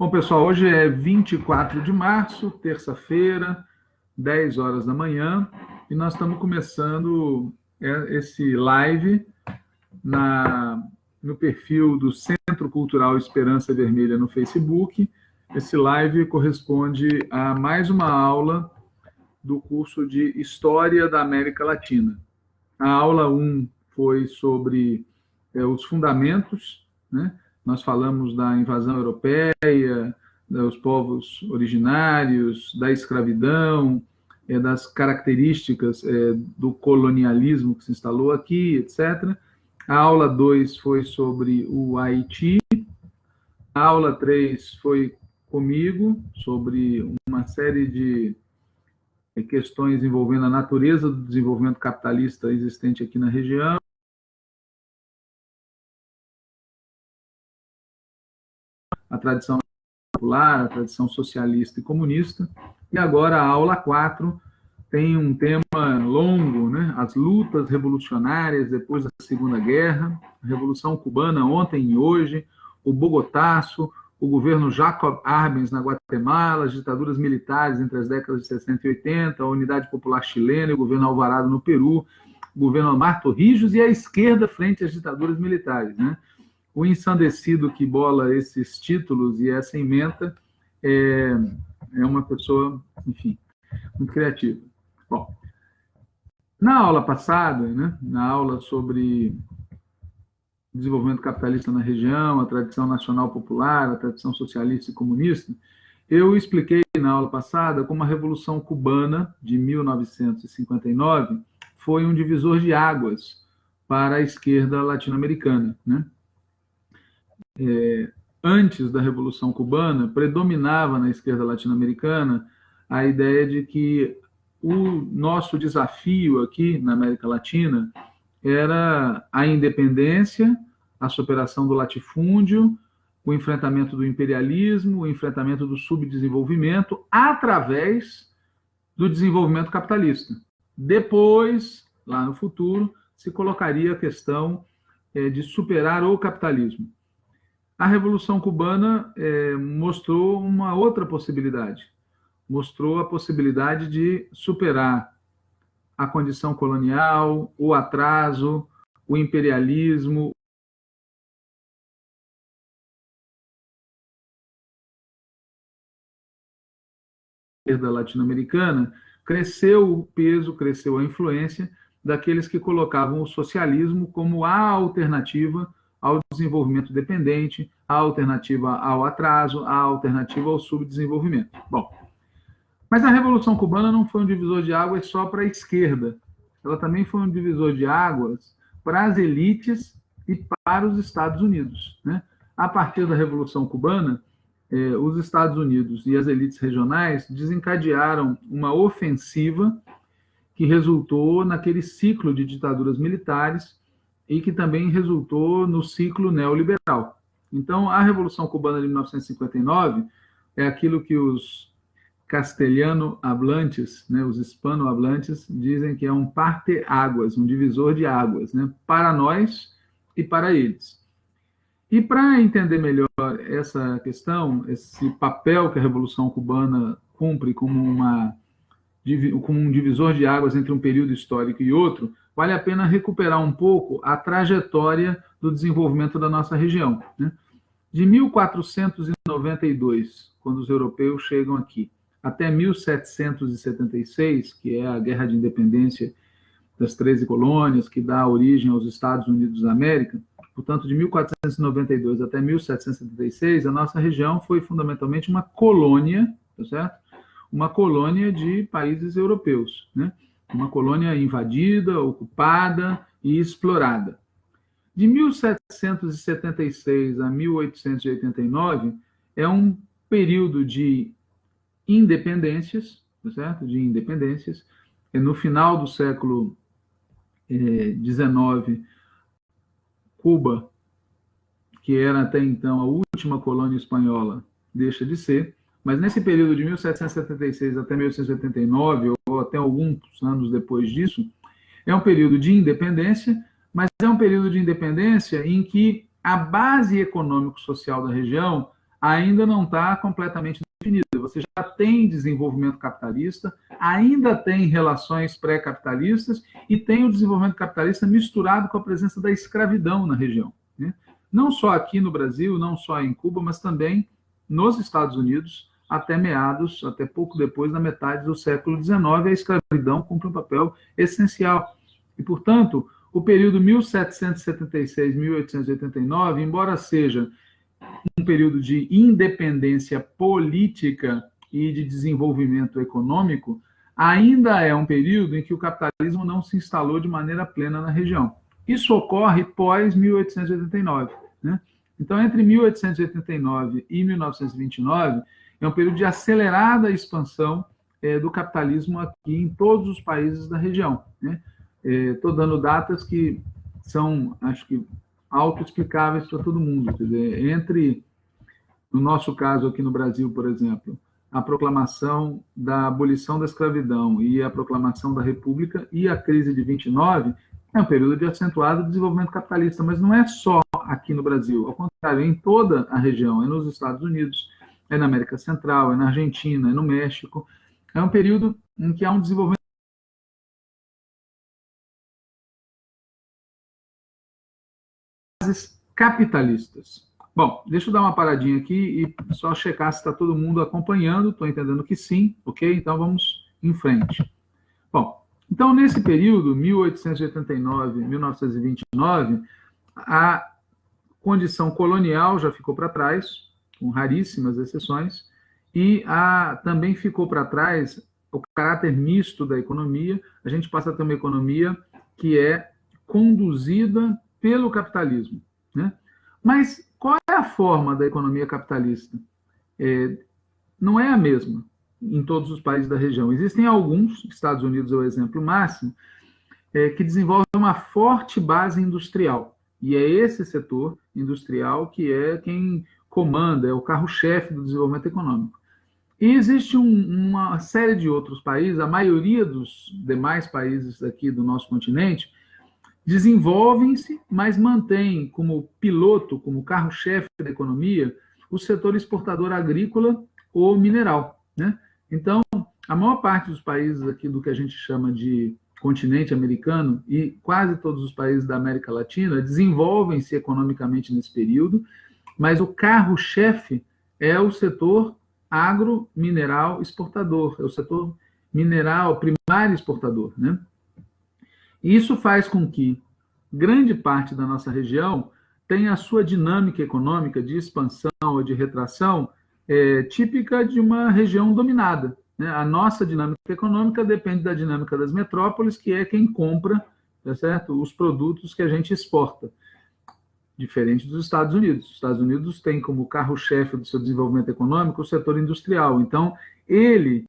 Bom, pessoal, hoje é 24 de março, terça-feira, 10 horas da manhã, e nós estamos começando é, esse live na, no perfil do Centro Cultural Esperança Vermelha no Facebook. Esse live corresponde a mais uma aula do curso de História da América Latina. A aula 1 foi sobre é, os fundamentos, né? Nós falamos da invasão europeia, dos povos originários, da escravidão, é, das características é, do colonialismo que se instalou aqui, etc. A aula 2 foi sobre o Haiti. A aula 3 foi comigo, sobre uma série de é, questões envolvendo a natureza do desenvolvimento capitalista existente aqui na região. A tradição popular, a tradição socialista e comunista. E agora a aula 4 tem um tema longo, né? as lutas revolucionárias depois da Segunda Guerra, a Revolução Cubana ontem e hoje, o Bogotaço, o governo Jacob Arbenz na Guatemala, as ditaduras militares entre as décadas de 60 e 80, a Unidade Popular Chilena e o governo Alvarado no Peru, o governo Omar Torrijos e a esquerda frente às ditaduras militares. Né? O ensandecido que bola esses títulos e essa emenda é, é uma pessoa, enfim, muito criativa. Bom, na aula passada, né, na aula sobre desenvolvimento capitalista na região, a tradição nacional popular, a tradição socialista e comunista, eu expliquei na aula passada como a Revolução Cubana de 1959 foi um divisor de águas para a esquerda latino-americana, né? É, antes da Revolução Cubana, predominava na esquerda latino-americana a ideia de que o nosso desafio aqui na América Latina era a independência, a superação do latifúndio, o enfrentamento do imperialismo, o enfrentamento do subdesenvolvimento através do desenvolvimento capitalista. Depois, lá no futuro, se colocaria a questão é, de superar o capitalismo a Revolução Cubana é, mostrou uma outra possibilidade. Mostrou a possibilidade de superar a condição colonial, o atraso, o imperialismo, da latino-americana, cresceu o peso, cresceu a influência daqueles que colocavam o socialismo como a alternativa ao desenvolvimento dependente, a alternativa ao atraso, a alternativa ao subdesenvolvimento. Bom, mas a Revolução Cubana não foi um divisor de águas só para a esquerda, ela também foi um divisor de águas para as elites e para os Estados Unidos. Né? A partir da Revolução Cubana, eh, os Estados Unidos e as elites regionais desencadearam uma ofensiva que resultou naquele ciclo de ditaduras militares e que também resultou no ciclo neoliberal. Então, a Revolução Cubana de 1959 é aquilo que os castelhano-hablantes, né, os hispano-hablantes, dizem que é um parte-águas, um divisor de águas, né, para nós e para eles. E para entender melhor essa questão, esse papel que a Revolução Cubana cumpre como, uma, como um divisor de águas entre um período histórico e outro, vale a pena recuperar um pouco a trajetória do desenvolvimento da nossa região. Né? De 1492, quando os europeus chegam aqui, até 1776, que é a Guerra de Independência das 13 colônias, que dá origem aos Estados Unidos da América, portanto, de 1492 até 1776, a nossa região foi fundamentalmente uma colônia, tá certo? Uma colônia de países europeus, né? Uma colônia invadida, ocupada e explorada. De 1776 a 1889 é um período de independências, tá certo? De independências. É no final do século XIX, eh, Cuba, que era até então a última colônia espanhola, deixa de ser. Mas nesse período de 1776 até 1889, ou até alguns anos depois disso, é um período de independência, mas é um período de independência em que a base econômico-social da região ainda não está completamente definida. Você já tem desenvolvimento capitalista, ainda tem relações pré-capitalistas e tem o desenvolvimento capitalista misturado com a presença da escravidão na região. Né? Não só aqui no Brasil, não só em Cuba, mas também nos Estados Unidos, até meados, até pouco depois da metade do século XIX, a escravidão cumpre um papel essencial. E, portanto, o período 1776-1889, embora seja um período de independência política e de desenvolvimento econômico, ainda é um período em que o capitalismo não se instalou de maneira plena na região. Isso ocorre pós 1889. Né? Então, entre 1889 e 1929, é um período de acelerada expansão é, do capitalismo aqui em todos os países da região. Estou né? é, dando datas que são, acho que, autoexplicáveis para todo mundo. Quer dizer, entre, no nosso caso aqui no Brasil, por exemplo, a proclamação da abolição da escravidão e a proclamação da República e a crise de 29, é um período de acentuado desenvolvimento capitalista, mas não é só aqui no Brasil, ao contrário, é em toda a região, é nos Estados Unidos, é na América Central, é na Argentina, é no México. É um período em que há um desenvolvimento capitalistas. Bom, deixa eu dar uma paradinha aqui e só checar se está todo mundo acompanhando. Estou entendendo que sim, ok? Então vamos em frente. Bom, então nesse período, 1889-1929, a condição colonial já ficou para trás, com raríssimas exceções, e a, também ficou para trás o caráter misto da economia. A gente passa a ter uma economia que é conduzida pelo capitalismo. Né? Mas qual é a forma da economia capitalista? É, não é a mesma em todos os países da região. Existem alguns, Estados Unidos é o exemplo máximo, é, que desenvolvem uma forte base industrial. E é esse setor industrial que é quem comanda, é o carro-chefe do desenvolvimento econômico. E existe um, uma série de outros países, a maioria dos demais países aqui do nosso continente, desenvolvem-se, mas mantêm como piloto, como carro-chefe da economia, o setor exportador agrícola ou mineral. Né? Então, a maior parte dos países aqui do que a gente chama de continente americano e quase todos os países da América Latina desenvolvem-se economicamente nesse período, mas o carro-chefe é o setor agro-mineral exportador, é o setor mineral primário exportador. Né? Isso faz com que grande parte da nossa região tenha a sua dinâmica econômica de expansão ou de retração é, típica de uma região dominada. Né? A nossa dinâmica econômica depende da dinâmica das metrópoles, que é quem compra tá certo? os produtos que a gente exporta diferente dos Estados Unidos. Os Estados Unidos têm como carro-chefe do seu desenvolvimento econômico o setor industrial. Então, ele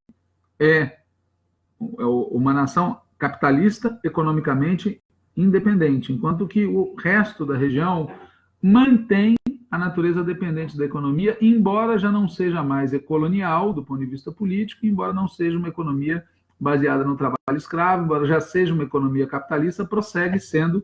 é, é uma nação capitalista economicamente independente, enquanto que o resto da região mantém a natureza dependente da economia, embora já não seja mais colonial do ponto de vista político, embora não seja uma economia baseada no trabalho escravo, embora já seja uma economia capitalista, prossegue sendo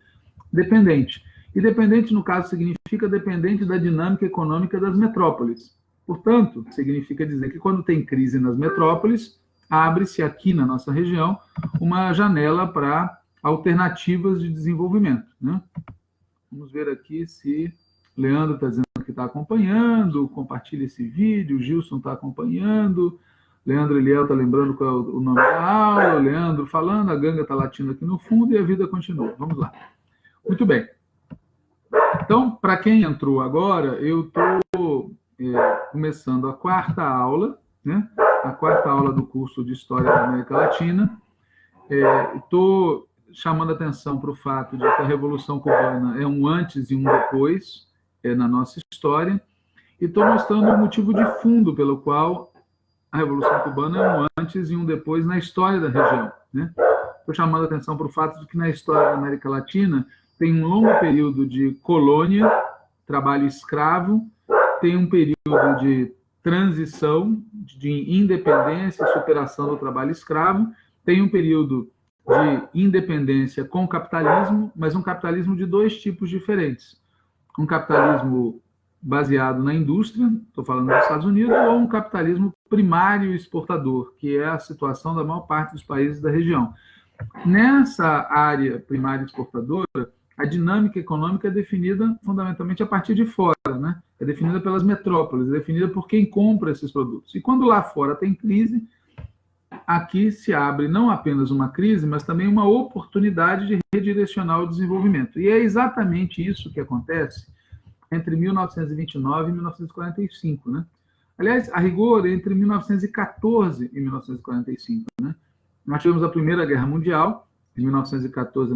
dependente. E dependente, no caso, significa dependente da dinâmica econômica das metrópoles. Portanto, significa dizer que quando tem crise nas metrópoles, abre-se aqui na nossa região uma janela para alternativas de desenvolvimento. Né? Vamos ver aqui se Leandro está dizendo que está acompanhando, compartilha esse vídeo, Gilson está acompanhando, Leandro Eliel está lembrando qual é o nome da aula, Leandro falando, a ganga está latindo aqui no fundo e a vida continua. Vamos lá. Muito bem. Então, para quem entrou agora, eu estou é, começando a quarta aula, né? a quarta aula do curso de História da América Latina. Estou é, chamando atenção para o fato de que a Revolução Cubana é um antes e um depois é, na nossa história, e estou mostrando o motivo de fundo pelo qual a Revolução Cubana é um antes e um depois na história da região. Estou né? chamando atenção para o fato de que na história da América Latina tem um longo período de colônia, trabalho escravo, tem um período de transição, de independência superação do trabalho escravo, tem um período de independência com capitalismo, mas um capitalismo de dois tipos diferentes. Um capitalismo baseado na indústria, estou falando dos Estados Unidos, ou um capitalismo primário exportador, que é a situação da maior parte dos países da região. Nessa área primária exportadora, a dinâmica econômica é definida fundamentalmente a partir de fora, né? É definida pelas metrópoles, é definida por quem compra esses produtos. E quando lá fora tem crise, aqui se abre não apenas uma crise, mas também uma oportunidade de redirecionar o desenvolvimento. E é exatamente isso que acontece entre 1929 e 1945, né? Aliás, a rigor, entre 1914 e 1945, né? Nós tivemos a Primeira Guerra Mundial, de 1914 a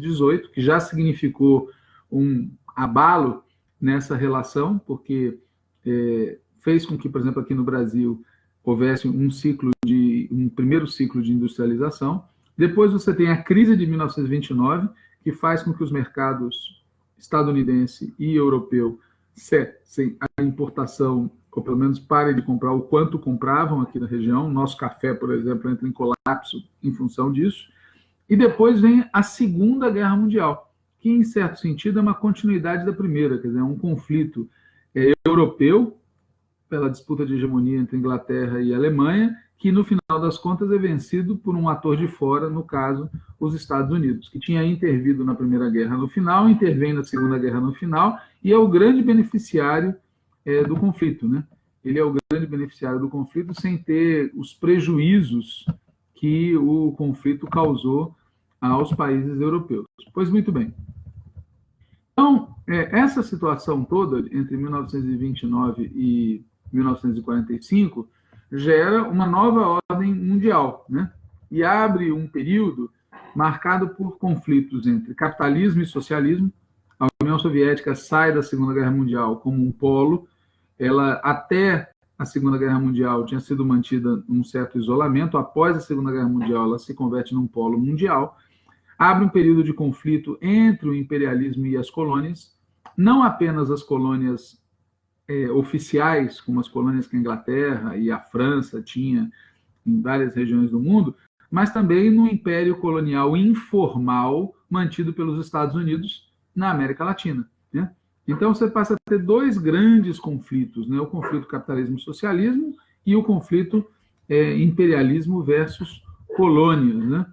1918, que já significou um abalo nessa relação, porque é, fez com que, por exemplo, aqui no Brasil houvesse um ciclo de um primeiro ciclo de industrialização. Depois você tem a crise de 1929, que faz com que os mercados estadunidense e europeu cessem a importação, ou pelo menos parem de comprar o quanto compravam aqui na região. Nosso café, por exemplo, entra em colapso em função disso. E depois vem a Segunda Guerra Mundial, que, em certo sentido, é uma continuidade da primeira, quer dizer, é um conflito é, europeu pela disputa de hegemonia entre Inglaterra e Alemanha, que no final das contas é vencido por um ator de fora, no caso, os Estados Unidos, que tinha intervido na Primeira Guerra no final, intervém na Segunda Guerra no final, e é o grande beneficiário é, do conflito. Né? Ele é o grande beneficiário do conflito sem ter os prejuízos que o conflito causou aos países europeus. Pois muito bem. Então, é, essa situação toda, entre 1929 e 1945, gera uma nova ordem mundial, né? e abre um período marcado por conflitos entre capitalismo e socialismo. A União Soviética sai da Segunda Guerra Mundial como um polo, ela até a Segunda Guerra Mundial tinha sido mantida num certo isolamento, após a Segunda Guerra Mundial ela se converte num polo mundial, abre um período de conflito entre o imperialismo e as colônias, não apenas as colônias é, oficiais, como as colônias que a Inglaterra e a França tinha em várias regiões do mundo, mas também no império colonial informal mantido pelos Estados Unidos na América Latina. Né? Então você passa a ter dois grandes conflitos, né? o conflito capitalismo-socialismo e o conflito é, imperialismo versus colônias. Né?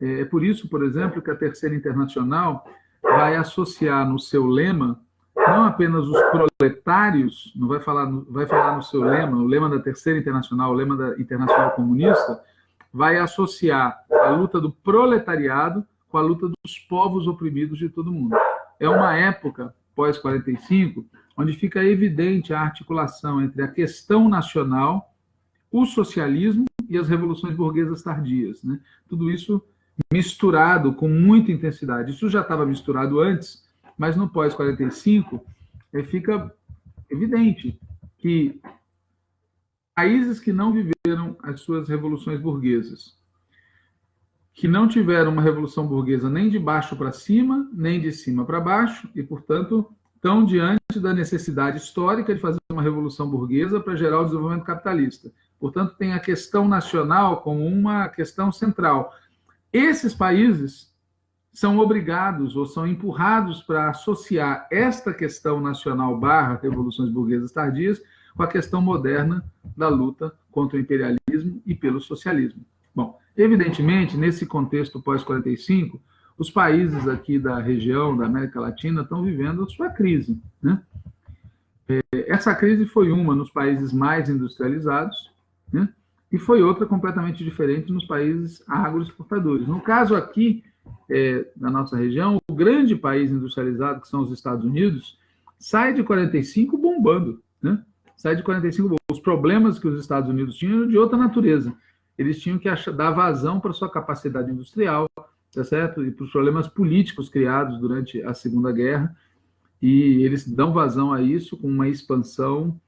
É, é por isso, por exemplo, que a Terceira Internacional vai associar no seu lema não apenas os proletários, não vai falar, vai falar no seu lema, o lema da Terceira Internacional, o lema da Internacional Comunista, vai associar a luta do proletariado com a luta dos povos oprimidos de todo mundo. É uma época, pós-45, onde fica evidente a articulação entre a questão nacional, o socialismo e as revoluções burguesas tardias. Né? Tudo isso misturado com muita intensidade. Isso já estava misturado antes, mas no pós-45 é, fica evidente que países que não viveram as suas revoluções burguesas, que não tiveram uma revolução burguesa nem de baixo para cima, nem de cima para baixo, e, portanto, estão diante da necessidade histórica de fazer uma revolução burguesa para gerar o desenvolvimento capitalista. Portanto, tem a questão nacional como uma questão central. Esses países são obrigados ou são empurrados para associar esta questão nacional barra revoluções burguesas tardias com a questão moderna da luta contra o imperialismo e pelo socialismo. Bom, evidentemente, nesse contexto pós-45, os países aqui da região, da América Latina, estão vivendo sua crise. Né? É, essa crise foi uma nos países mais industrializados, né? E foi outra completamente diferente nos países agroexportadores. No caso aqui, é, da nossa região, o grande país industrializado, que são os Estados Unidos, sai de 45 bombando, né? Sai de 45 Os problemas que os Estados Unidos tinham eram de outra natureza. Eles tinham que achar, dar vazão para sua capacidade industrial, tá certo? E para os problemas políticos criados durante a Segunda Guerra. E eles dão vazão a isso com uma expansão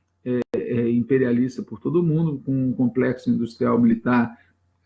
imperialista por todo mundo, com um complexo industrial militar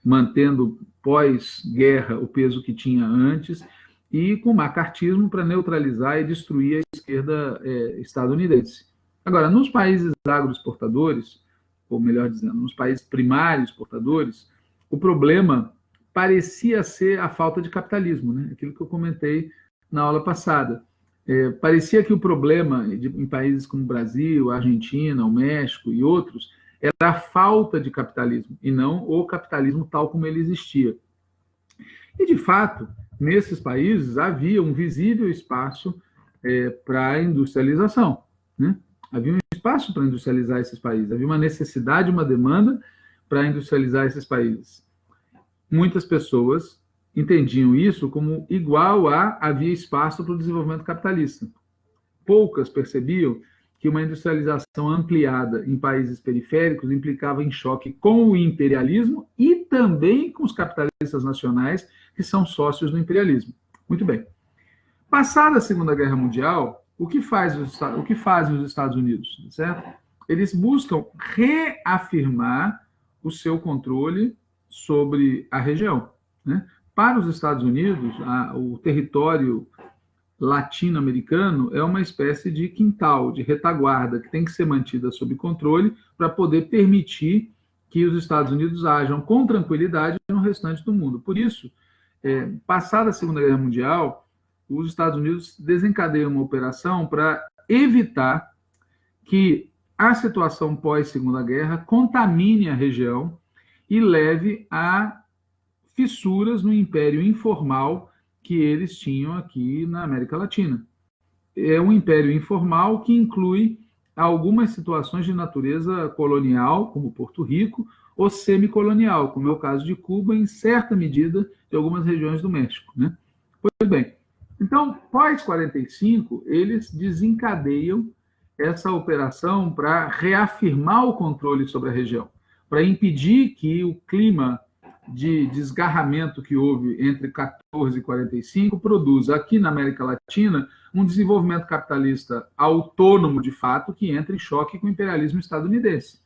mantendo pós-guerra o peso que tinha antes, e com macartismo para neutralizar e destruir a esquerda é, estadunidense. Agora, nos países agroexportadores, ou melhor dizendo, nos países primários exportadores, o problema parecia ser a falta de capitalismo, né? aquilo que eu comentei na aula passada. É, parecia que o problema de, em países como o Brasil, a Argentina, o México e outros era a falta de capitalismo e não o capitalismo tal como ele existia. E, de fato, nesses países havia um visível espaço é, para a industrialização. Né? Havia um espaço para industrializar esses países, havia uma necessidade, uma demanda para industrializar esses países. Muitas pessoas entendiam isso como igual a havia espaço para o desenvolvimento capitalista. Poucas percebiam que uma industrialização ampliada em países periféricos implicava em choque com o imperialismo e também com os capitalistas nacionais, que são sócios do imperialismo. Muito bem. Passada a Segunda Guerra Mundial, o que faz os, o que fazem os Estados Unidos, certo? Eles buscam reafirmar o seu controle sobre a região. Né? Para os Estados Unidos, a, o território latino-americano é uma espécie de quintal, de retaguarda, que tem que ser mantida sob controle para poder permitir que os Estados Unidos ajam com tranquilidade no restante do mundo. Por isso, é, passada a Segunda Guerra Mundial, os Estados Unidos desencadeiam uma operação para evitar que a situação pós-Segunda Guerra contamine a região e leve a fissuras no império informal que eles tinham aqui na América Latina. É um império informal que inclui algumas situações de natureza colonial, como Porto Rico, ou semicolonial, como é o caso de Cuba, em certa medida, de algumas regiões do México. Né? Pois bem, então, pós-45, eles desencadeiam essa operação para reafirmar o controle sobre a região, para impedir que o clima de desgarramento que houve entre 14 e 45 produz aqui na América Latina um desenvolvimento capitalista autônomo de fato que entra em choque com o imperialismo estadunidense.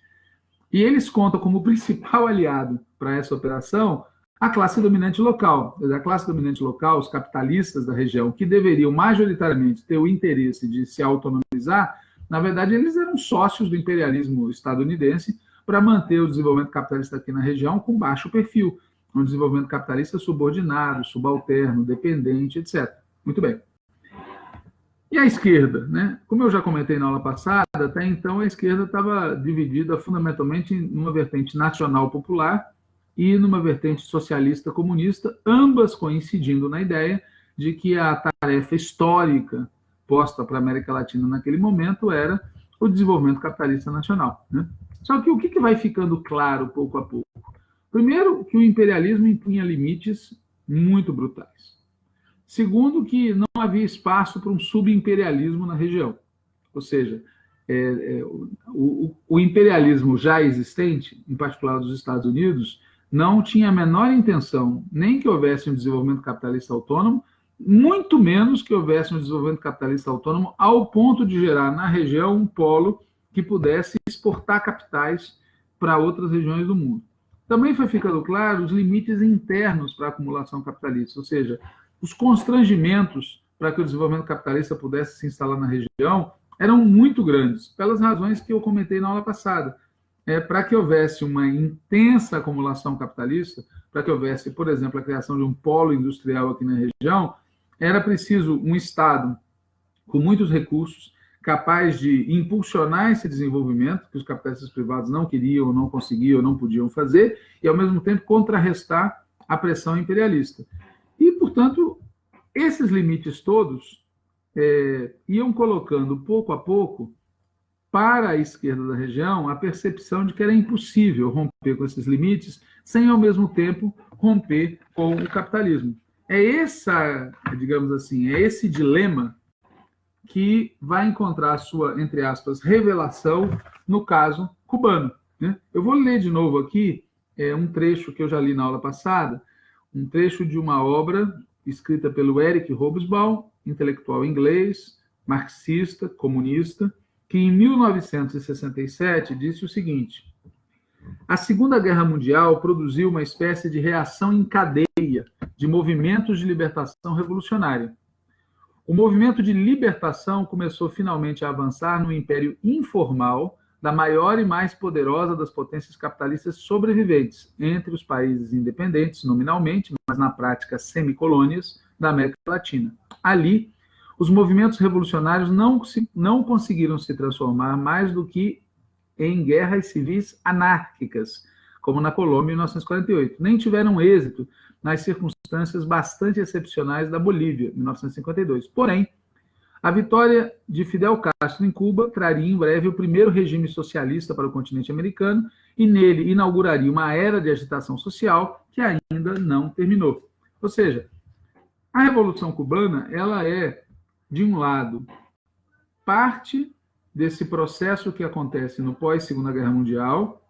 E eles contam como principal aliado para essa operação a classe dominante local. A classe dominante local, os capitalistas da região, que deveriam majoritariamente ter o interesse de se autonomizar, na verdade, eles eram sócios do imperialismo estadunidense para manter o desenvolvimento capitalista aqui na região com baixo perfil, um desenvolvimento capitalista subordinado, subalterno, dependente, etc. Muito bem. E a esquerda? Né? Como eu já comentei na aula passada, até então a esquerda estava dividida fundamentalmente numa vertente nacional popular e numa vertente socialista comunista, ambas coincidindo na ideia de que a tarefa histórica posta para a América Latina naquele momento era o desenvolvimento capitalista nacional. Né? Só que o que vai ficando claro pouco a pouco? Primeiro, que o imperialismo impunha limites muito brutais. Segundo, que não havia espaço para um subimperialismo na região. Ou seja, é, é, o, o, imperialismo já existente, em particular dos Estados Unidos, não tinha a menor intenção nem que houvesse um desenvolvimento capitalista autônomo, muito menos que houvesse um desenvolvimento capitalista autônomo ao ponto de gerar na região um polo que pudesse exportar capitais para outras regiões do mundo. Também foi ficando claro os limites internos para a acumulação capitalista, ou seja, os constrangimentos para que o desenvolvimento capitalista pudesse se instalar na região eram muito grandes, pelas razões que eu comentei na aula passada. É, para que houvesse uma intensa acumulação capitalista, para que houvesse, por exemplo, a criação de um polo industrial aqui na região, era preciso um Estado com muitos recursos, capaz de impulsionar esse desenvolvimento que os capitalistas privados não queriam, não conseguiam, não podiam fazer, e, ao mesmo tempo, contrarrestar a pressão imperialista. E, portanto, esses limites todos é, iam colocando, pouco a pouco, para a esquerda da região, a percepção de que era impossível romper com esses limites, sem, ao mesmo tempo, romper com o capitalismo. É essa, digamos assim, é esse dilema que vai encontrar sua, entre aspas, revelação no caso cubano. Né? Eu vou ler de novo aqui é, um trecho que eu já li na aula passada, um trecho de uma obra escrita pelo Eric Hobsbawm, intelectual inglês, marxista, comunista, que em 1967 disse o seguinte: A Segunda Guerra Mundial produziu uma espécie de reação em cadeia de movimentos de libertação revolucionária o movimento de libertação começou finalmente a avançar no império informal da maior e mais poderosa das potências capitalistas sobreviventes entre os países independentes, nominalmente, mas na prática semicolônias, da América Latina. Ali, os movimentos revolucionários não, não conseguiram se transformar mais do que em guerras civis anárquicas, como na Colômbia em 1948. Nem tiveram êxito nas circunstâncias bastante excepcionais da Bolívia, em 1952. Porém, a vitória de Fidel Castro em Cuba traria em breve o primeiro regime socialista para o continente americano e nele inauguraria uma era de agitação social que ainda não terminou. Ou seja, a Revolução Cubana, ela é, de um lado, parte desse processo que acontece no pós-Segunda Guerra Mundial.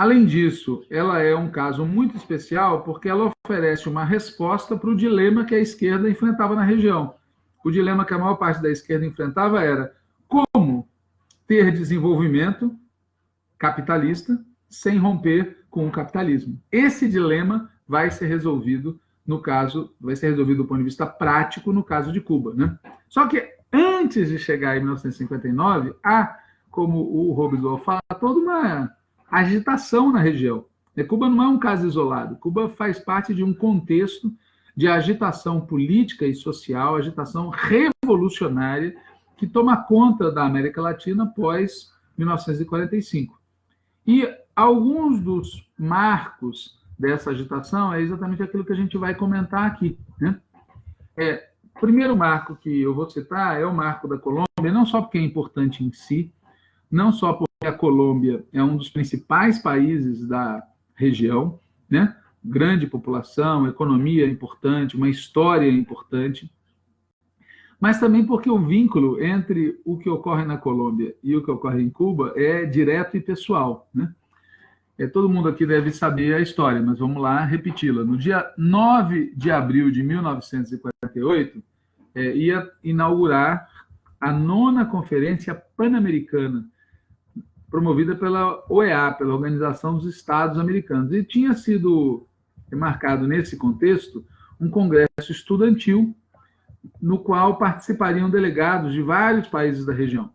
Além disso, ela é um caso muito especial porque ela oferece uma resposta para o dilema que a esquerda enfrentava na região o dilema que a maior parte da esquerda enfrentava era como ter desenvolvimento capitalista sem romper com o capitalismo. Esse dilema vai ser resolvido no caso, vai ser resolvido do ponto de vista prático no caso de Cuba, né? Só que antes de chegar em 1959, há, como o Robeswell fala, toda uma agitação na região. Cuba não é um caso isolado. Cuba faz parte de um contexto de agitação política e social, agitação revolucionária que toma conta da América Latina após 1945. E alguns dos marcos dessa agitação é exatamente aquilo que a gente vai comentar aqui. Né? É, o primeiro marco que eu vou citar é o marco da Colômbia, não só porque é importante em si, não só porque a Colômbia é um dos principais países da região, né? grande população, economia importante, uma história importante, mas também porque o vínculo entre o que ocorre na Colômbia e o que ocorre em Cuba é direto e pessoal. Né? É, todo mundo aqui deve saber a história, mas vamos lá repeti-la. No dia 9 de abril de 1948, é, ia inaugurar a nona Conferência Pan-Americana, promovida pela OEA, pela Organização dos Estados Americanos, e tinha sido marcado nesse contexto um congresso estudantil no qual participariam delegados de vários países da região.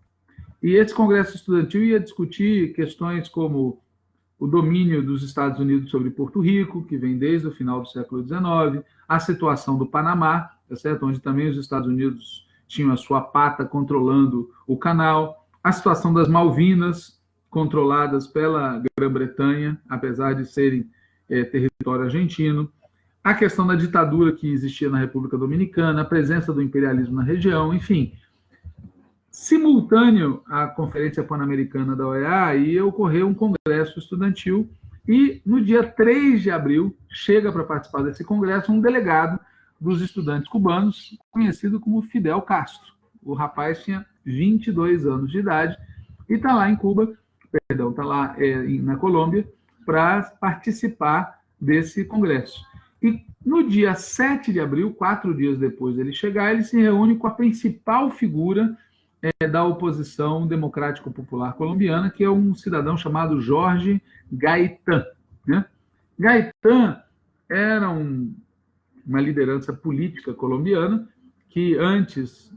E esse congresso estudantil ia discutir questões como o domínio dos Estados Unidos sobre Porto Rico, que vem desde o final do século XIX, a situação do Panamá, tá certo? onde também os Estados Unidos tinham a sua pata controlando o canal, a situação das Malvinas, controladas pela Grã-Bretanha, apesar de serem é, território argentino, a questão da ditadura que existia na República Dominicana, a presença do imperialismo na região, enfim. Simultâneo à Conferência Pan-Americana da OEA, ia ocorrer um congresso estudantil, e no dia 3 de abril, chega para participar desse congresso um delegado dos estudantes cubanos, conhecido como Fidel Castro. O rapaz tinha 22 anos de idade e está lá em Cuba, perdão, está lá é, na Colômbia, para participar desse congresso. E no dia 7 de abril, quatro dias depois dele chegar, ele se reúne com a principal figura é, da oposição democrático-popular colombiana, que é um cidadão chamado Jorge Gaetan. Né? Gaetan era um, uma liderança política colombiana que antes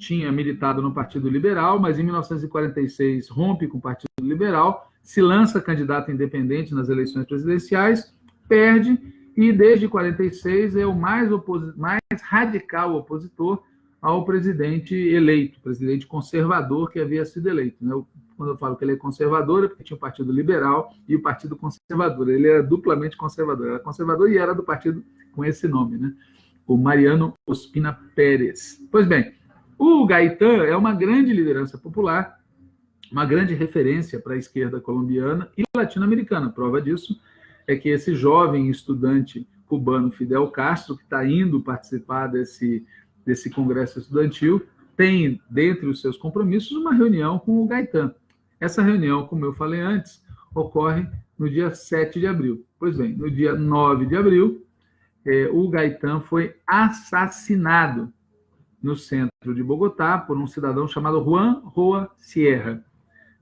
tinha militado no Partido Liberal, mas em 1946 rompe com o Partido Liberal se lança candidato independente nas eleições presidenciais, perde e desde 46 é o mais, mais radical opositor ao presidente eleito, presidente conservador que havia sido eleito. Né? Quando eu falo que ele é conservador, é porque tinha o Partido Liberal e o Partido Conservador. Ele era duplamente conservador. Era conservador e era do partido com esse nome, né? o Mariano Ospina Pérez. Pois bem, o Gaetan é uma grande liderança popular, uma grande referência para a esquerda colombiana e latino-americana. Prova disso é que esse jovem estudante cubano Fidel Castro, que está indo participar desse, desse congresso estudantil, tem, dentre os seus compromissos, uma reunião com o Gaetan. Essa reunião, como eu falei antes, ocorre no dia 7 de abril. Pois bem, no dia 9 de abril, eh, o Gaetan foi assassinado no centro de Bogotá por um cidadão chamado Juan Roa Sierra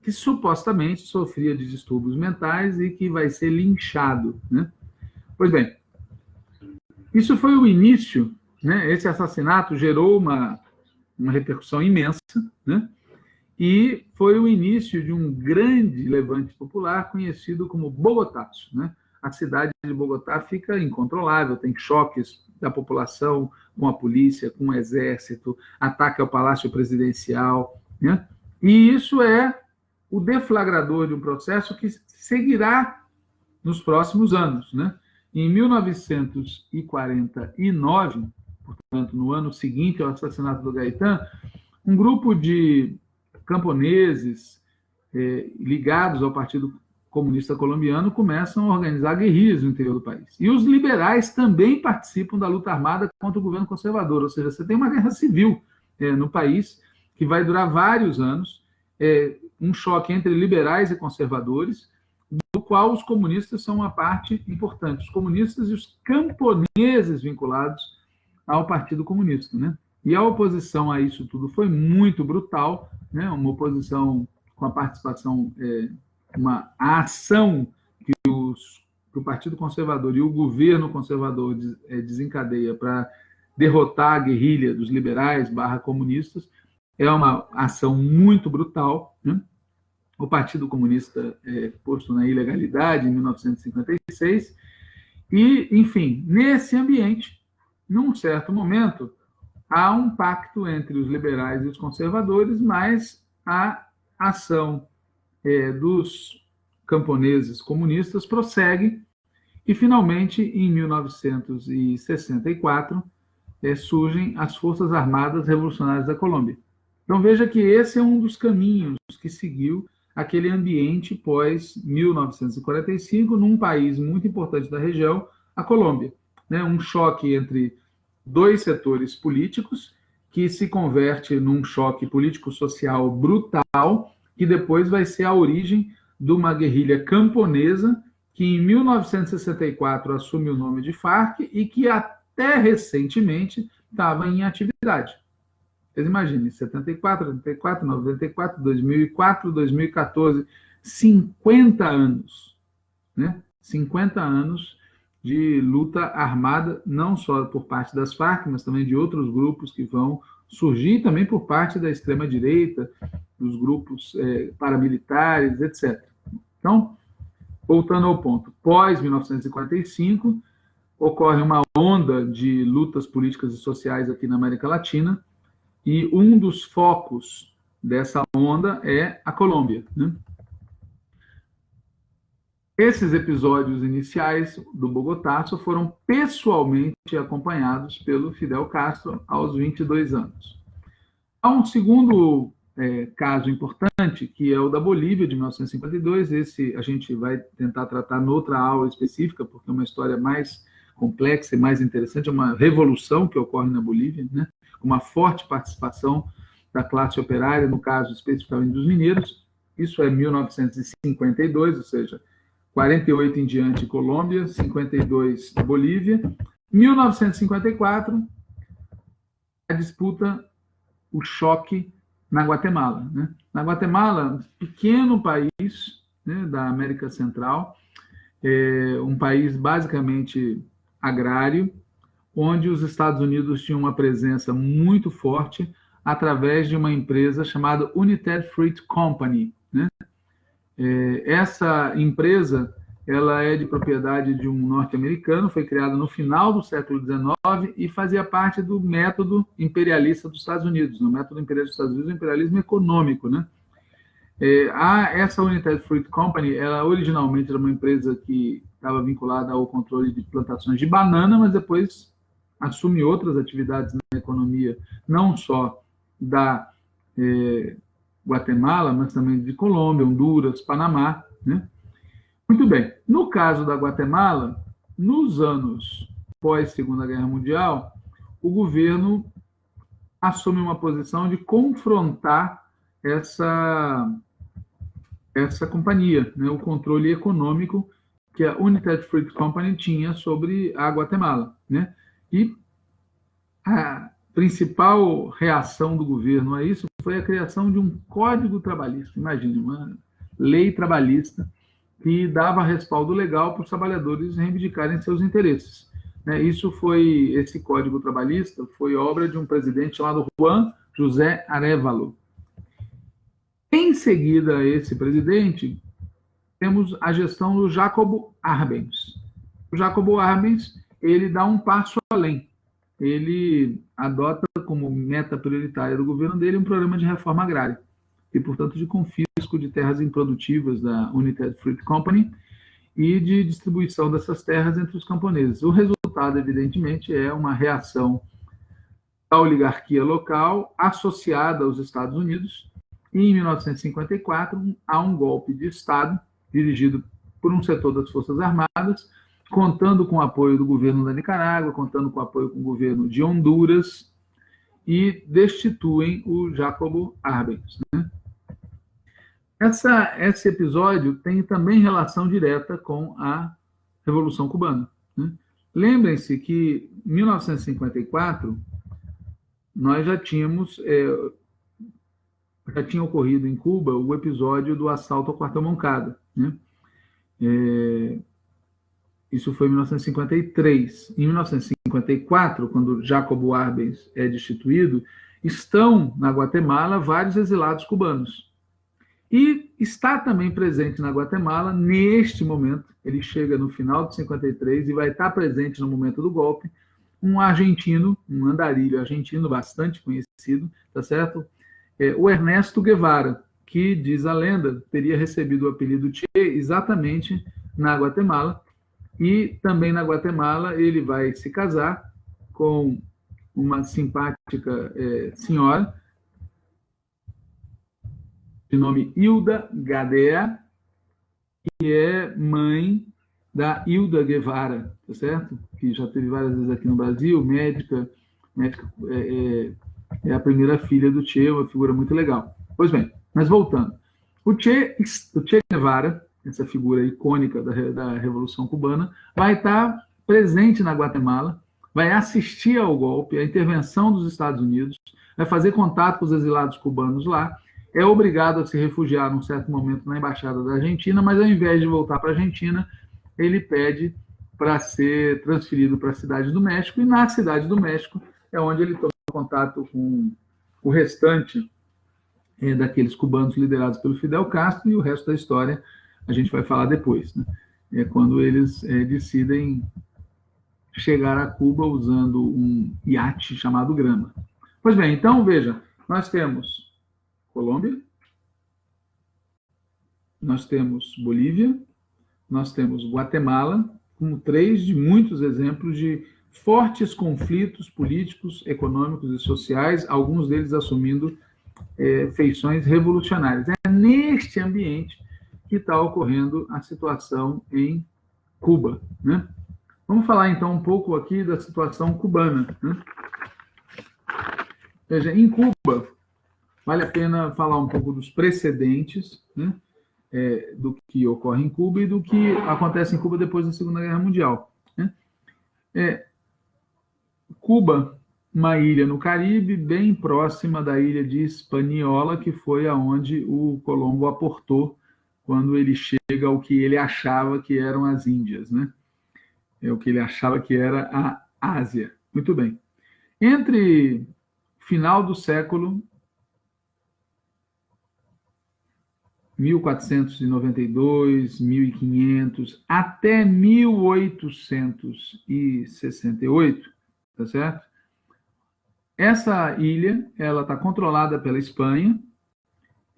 que supostamente sofria de distúrbios mentais e que vai ser linchado. Né? Pois bem, isso foi o início, né? esse assassinato gerou uma, uma repercussão imensa, né? e foi o início de um grande levante popular conhecido como Bogotaço. Né? A cidade de Bogotá fica incontrolável, tem choques da população com a polícia, com o exército, ataque ao Palácio Presidencial, né? E isso é o deflagrador de um processo que seguirá nos próximos anos, né? Em 1949, portanto, no ano seguinte ao assassinato do Gaetan, um grupo de camponeses eh, ligados ao Partido Comunista Colombiano começam a organizar guerrilhas no interior do país. E os liberais também participam da luta armada contra o governo conservador, ou seja, você tem uma guerra civil eh, no país que vai durar vários anos, eh, um choque entre liberais e conservadores, do qual os comunistas são uma parte importante. Os comunistas e os camponeses vinculados ao Partido Comunista. Né? E a oposição a isso tudo foi muito brutal, né? uma oposição com a participação, é, uma ação que, os, que, o Partido Conservador e o governo conservador é, desencadeia para derrotar a guerrilha dos liberais barra comunistas, é uma ação muito brutal. Né? O Partido Comunista é posto na ilegalidade em 1956, e, enfim, nesse ambiente, num certo momento, há um pacto entre os liberais e os conservadores, mas a ação é, dos camponeses comunistas prossegue e, finalmente, em 1964, é, surgem as Forças Armadas Revolucionárias da Colômbia. Então, veja que esse é um dos caminhos que seguiu aquele ambiente pós-1945, num país muito importante da região, a Colômbia. Né? Um choque entre dois setores políticos que se converte num choque político-social brutal, que depois vai ser a origem de uma guerrilha camponesa que em 1964 assume o nome de FARC e que até recentemente estava em atividade. Vocês imaginem, 74, 84, 94, 2004, 2014, 50 anos, né? 50 anos de luta armada, não só por parte das Farc, mas também de outros grupos que vão surgir, também por parte da extrema-direita, dos grupos é, paramilitares, etc. Então, voltando ao ponto, pós-1945, ocorre uma onda de lutas políticas e sociais aqui na América Latina, e um dos focos dessa onda é a Colômbia. Né? Esses episódios iniciais do Bogotácio foram pessoalmente acompanhados pelo Fidel Castro aos 22 anos. Há um segundo é, caso importante, que é o da Bolívia, de 1952. Esse a gente vai tentar tratar noutra aula específica, porque é uma história mais complexa e mais interessante, é uma revolução que ocorre na Bolívia, né? com uma forte participação da classe operária, no caso especificamente dos mineiros. Isso é 1952, ou seja, 48 em diante, Colômbia, 52, Bolívia. 1954, a disputa, o choque na Guatemala. Né? Na Guatemala, pequeno país né, da América Central, é um país basicamente agrário, onde os Estados Unidos tinham uma presença muito forte através de uma empresa chamada United Fruit Company, né? É, essa empresa ela é de propriedade de um norte-americano, foi criada no final do século XIX e fazia parte do método imperialista dos Estados Unidos. No método imperialista dos Estados Unidos, o imperialismo econômico, né? É, a, essa United Fruit Company, ela originalmente era uma empresa que estava vinculada ao controle de plantações de banana, mas depois assume outras atividades na economia, não só da é, Guatemala, mas também de Colômbia, Honduras, Panamá. Né? Muito bem. No caso da Guatemala, nos anos pós-Segunda Guerra Mundial, o governo assume uma posição de confrontar essa, essa companhia, né? o controle econômico que a United Fruit Company tinha sobre a Guatemala. Né? E a principal reação do governo a isso foi a criação de um código trabalhista. Imagine, uma lei trabalhista que dava respaldo legal para os trabalhadores reivindicarem seus interesses. Né? Isso foi, esse código trabalhista foi obra de um presidente chamado Juan José Arevalo. Em seguida a esse presidente, temos a gestão do Jacobo Arbenz. O Jacobo Arbenz, ele dá um passo além. Ele adota como meta prioritária do governo dele um programa de reforma agrária e, portanto, de confisco de terras improdutivas da United Fruit Company e de distribuição dessas terras entre os camponeses. O resultado, evidentemente, é uma reação da oligarquia local associada aos Estados Unidos e, em 1954, há um golpe de Estado dirigido por um setor das Forças Armadas, contando com o apoio do governo da Nicarágua, contando com o apoio com o governo de Honduras, e destituem o Jacobo Arbenz. Né? Essa, esse episódio tem também relação direta com a Revolução Cubana. Né? Lembrem-se que em 1954 nós já tínhamos é, já tinha ocorrido em Cuba o episódio do assalto ao quartel-moncada. Né? É, isso foi em 1953. Em 1954, quando Jacobo Arbenz é destituído, estão na Guatemala vários exilados cubanos. E está também presente na Guatemala, neste momento, ele chega no final de 53 e vai estar presente no momento do golpe, um argentino, um andarilho argentino bastante conhecido, tá certo? É, o Ernesto Guevara, que, diz a lenda, teria recebido o apelido Che exatamente na Guatemala, e também na Guatemala ele vai se casar com uma simpática é, senhora, de nome Hilda Gadea, que é mãe da Hilda Guevara, tá certo? Que já teve várias vezes aqui no Brasil, médica, médica é, é, é a primeira filha do Che, uma figura muito legal. Pois bem, mas voltando. O Che, o che Guevara, essa figura icônica da, da Revolução Cubana, vai estar presente na Guatemala, vai assistir ao golpe, à intervenção dos Estados Unidos, vai fazer contato com os exilados cubanos lá, é obrigado a se refugiar num certo momento na embaixada da Argentina, mas ao invés de voltar para a Argentina, ele pede para ser transferido para a cidade do México, e na cidade do México é onde ele toma contato com o restante é, daqueles cubanos liderados pelo Fidel Castro, e o resto da história a gente vai falar depois. Né? É quando eles é, decidem chegar a Cuba usando um iate chamado Grama. Pois bem, então veja, nós temos Colômbia, nós temos Bolívia, nós temos Guatemala, como três de muitos exemplos de fortes conflitos políticos, econômicos e sociais, alguns deles assumindo é, feições revolucionárias. É neste ambiente que está ocorrendo a situação em Cuba. Né? Vamos falar então um pouco aqui da situação cubana. Né? Veja, em Cuba, vale a pena falar um pouco dos precedentes né? é, do que ocorre em Cuba e do que acontece em Cuba depois da Segunda Guerra Mundial. Né? É, Cuba, uma ilha no Caribe, bem próxima da ilha de Hispaniola, que foi aonde o Colombo aportou quando ele chega ao que ele achava que eram as Índias, né? É o que ele achava que era a Ásia. Muito bem. Entre final do século 1492, 1500 até 1868, tá certo? Essa ilha, ela está controlada pela Espanha,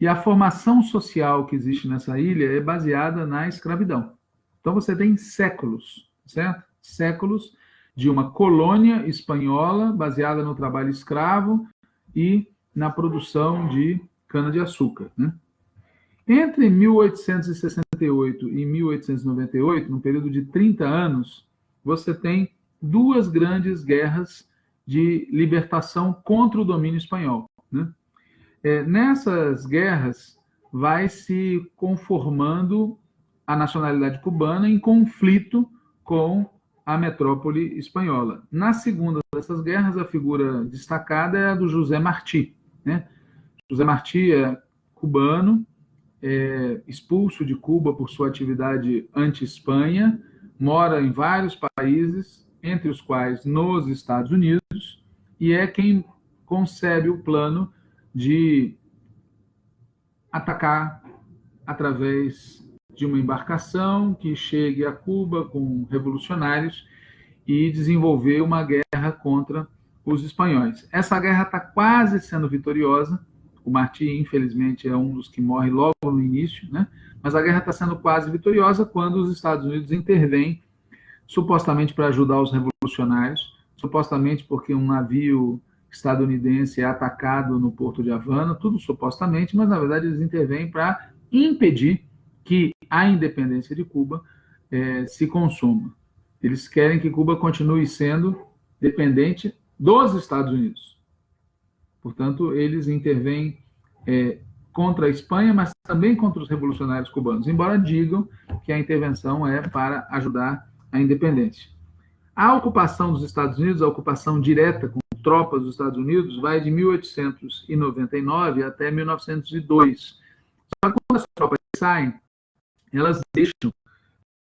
e a formação social que existe nessa ilha é baseada na escravidão. Então você tem séculos, certo? Séculos de uma colônia espanhola baseada no trabalho escravo e na produção de cana-de-açúcar. Né? Entre 1868 e 1898, num período de 30 anos, você tem duas grandes guerras de libertação contra o domínio espanhol. Né? É, nessas guerras, vai se conformando a nacionalidade cubana em conflito com a metrópole espanhola. Na segunda dessas guerras, a figura destacada é a do José Martí. Né? José Martí é cubano, é expulso de Cuba por sua atividade anti-Espanha, mora em vários países, entre os quais nos Estados Unidos, e é quem concebe o plano de atacar através de uma embarcação que chegue a Cuba com revolucionários e desenvolver uma guerra contra os espanhóis. Essa guerra está quase sendo vitoriosa. O Martí, infelizmente, é um dos que morre logo no início, né? Mas a guerra está sendo quase vitoriosa quando os Estados Unidos intervêm, supostamente para ajudar os revolucionários, supostamente porque um navio estadunidense é atacado no porto de Havana, tudo supostamente, mas na verdade eles intervêm para impedir que a independência de Cuba é, se consuma. Eles querem que Cuba continue sendo dependente dos Estados Unidos. Portanto, eles intervêm é, contra a Espanha, mas também contra os revolucionários cubanos, embora digam que a intervenção é para ajudar a independência. A ocupação dos Estados Unidos, a ocupação direta com tropas dos Estados Unidos, vai de 1899 até 1902. Só que quando as tropas saem, elas deixam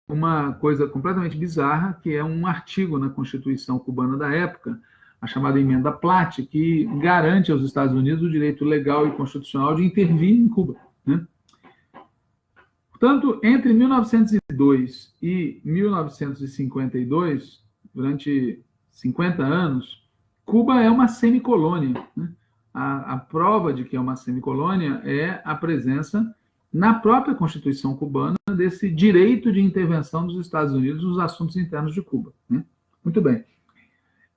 uma coisa completamente bizarra, que é um artigo na Constituição cubana da época, a chamada emenda Platt, que garante aos Estados Unidos o direito legal e constitucional de intervir em Cuba. Né? Portanto, entre 1902 e 1952, durante 50 anos, Cuba é uma semicolônia. Né? A, a prova de que é uma semicolônia é a presença na própria Constituição cubana desse direito de intervenção dos Estados Unidos nos assuntos internos de Cuba. Né? Muito bem.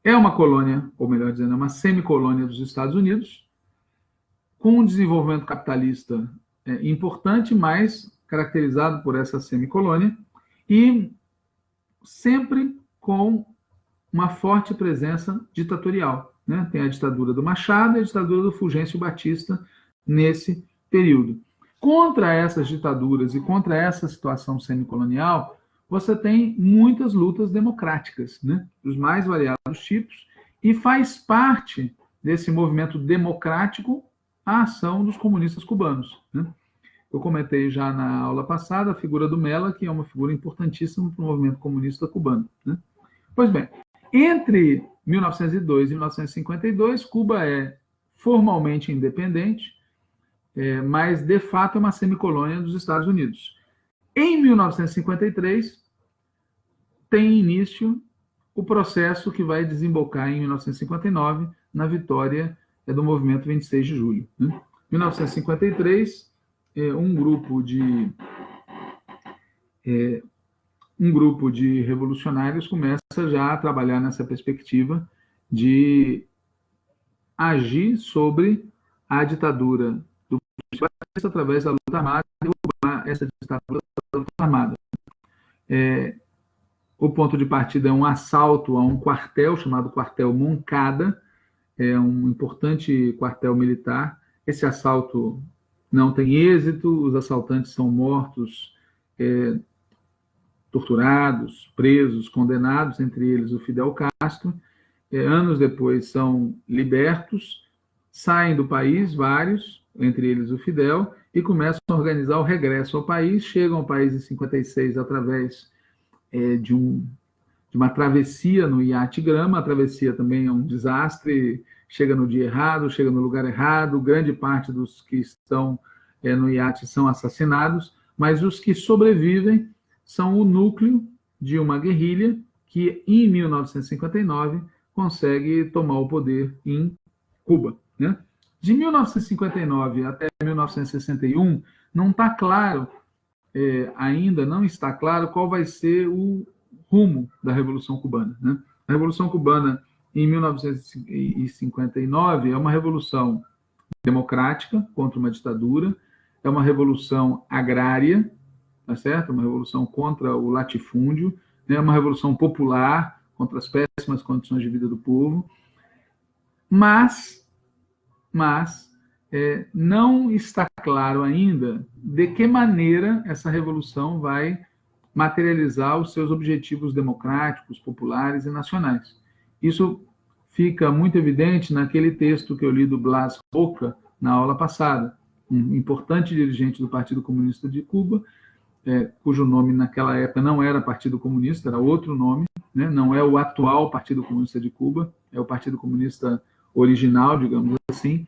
É uma colônia, ou melhor dizendo, é uma semicolônia dos Estados Unidos, com um desenvolvimento capitalista é, importante, mas caracterizado por essa semicolônia, e sempre com uma forte presença ditatorial. Né? Tem a ditadura do Machado e a ditadura do Fulgêncio Batista nesse período. Contra essas ditaduras e contra essa situação semicolonial, você tem muitas lutas democráticas, né, dos mais variados tipos, e faz parte desse movimento democrático a ação dos comunistas cubanos. Né? Eu comentei já na aula passada a figura do Mela, que é uma figura importantíssima para o movimento comunista cubano. Né? Pois bem, entre 1902 e 1952, Cuba é formalmente independente, é, mas de fato é uma semicolônia dos Estados Unidos. Em 1953, tem início o processo que vai desembocar em 1959 na vitória é, do movimento 26 de julho. Em né? 1953, é, um grupo de é, um grupo de revolucionários começa já a trabalhar nessa perspectiva de agir sobre a ditadura através da luta armada e derrubar essa ditadura da luta armada. É, o ponto de partida é um assalto a um quartel chamado Quartel Moncada, é um importante quartel militar. Esse assalto não tem êxito, os assaltantes são mortos, é, torturados, presos, condenados, entre eles o Fidel Castro. É, anos depois são libertos, saem do país vários, entre eles o Fidel, e começam a organizar o regresso ao país. Chegam ao país em 56 através é, de, um, de uma travessia no iate Grama. A travessia também é um desastre, chega no dia errado, chega no lugar errado. Grande parte dos que estão é, no iate são assassinados, mas os que sobrevivem são o núcleo de uma guerrilha que, em 1959, consegue tomar o poder em Cuba. Né? De 1959 até 1961, não está claro, é, ainda não está claro qual vai ser o rumo da Revolução Cubana. Né? A Revolução Cubana, em 1959, é uma revolução democrática contra uma ditadura, é uma revolução agrária, tá certo? Uma revolução contra o latifúndio, né? uma revolução popular contra as péssimas condições de vida do povo, mas mas é, não está claro ainda de que maneira essa revolução vai materializar os seus objetivos democráticos, populares e nacionais. Isso fica muito evidente naquele texto que eu li do Blas Roca na aula passada, um importante dirigente do Partido Comunista de Cuba, é, cujo nome naquela época não era Partido Comunista, era outro nome, né? não é o atual Partido Comunista de Cuba, é o Partido Comunista original, digamos assim.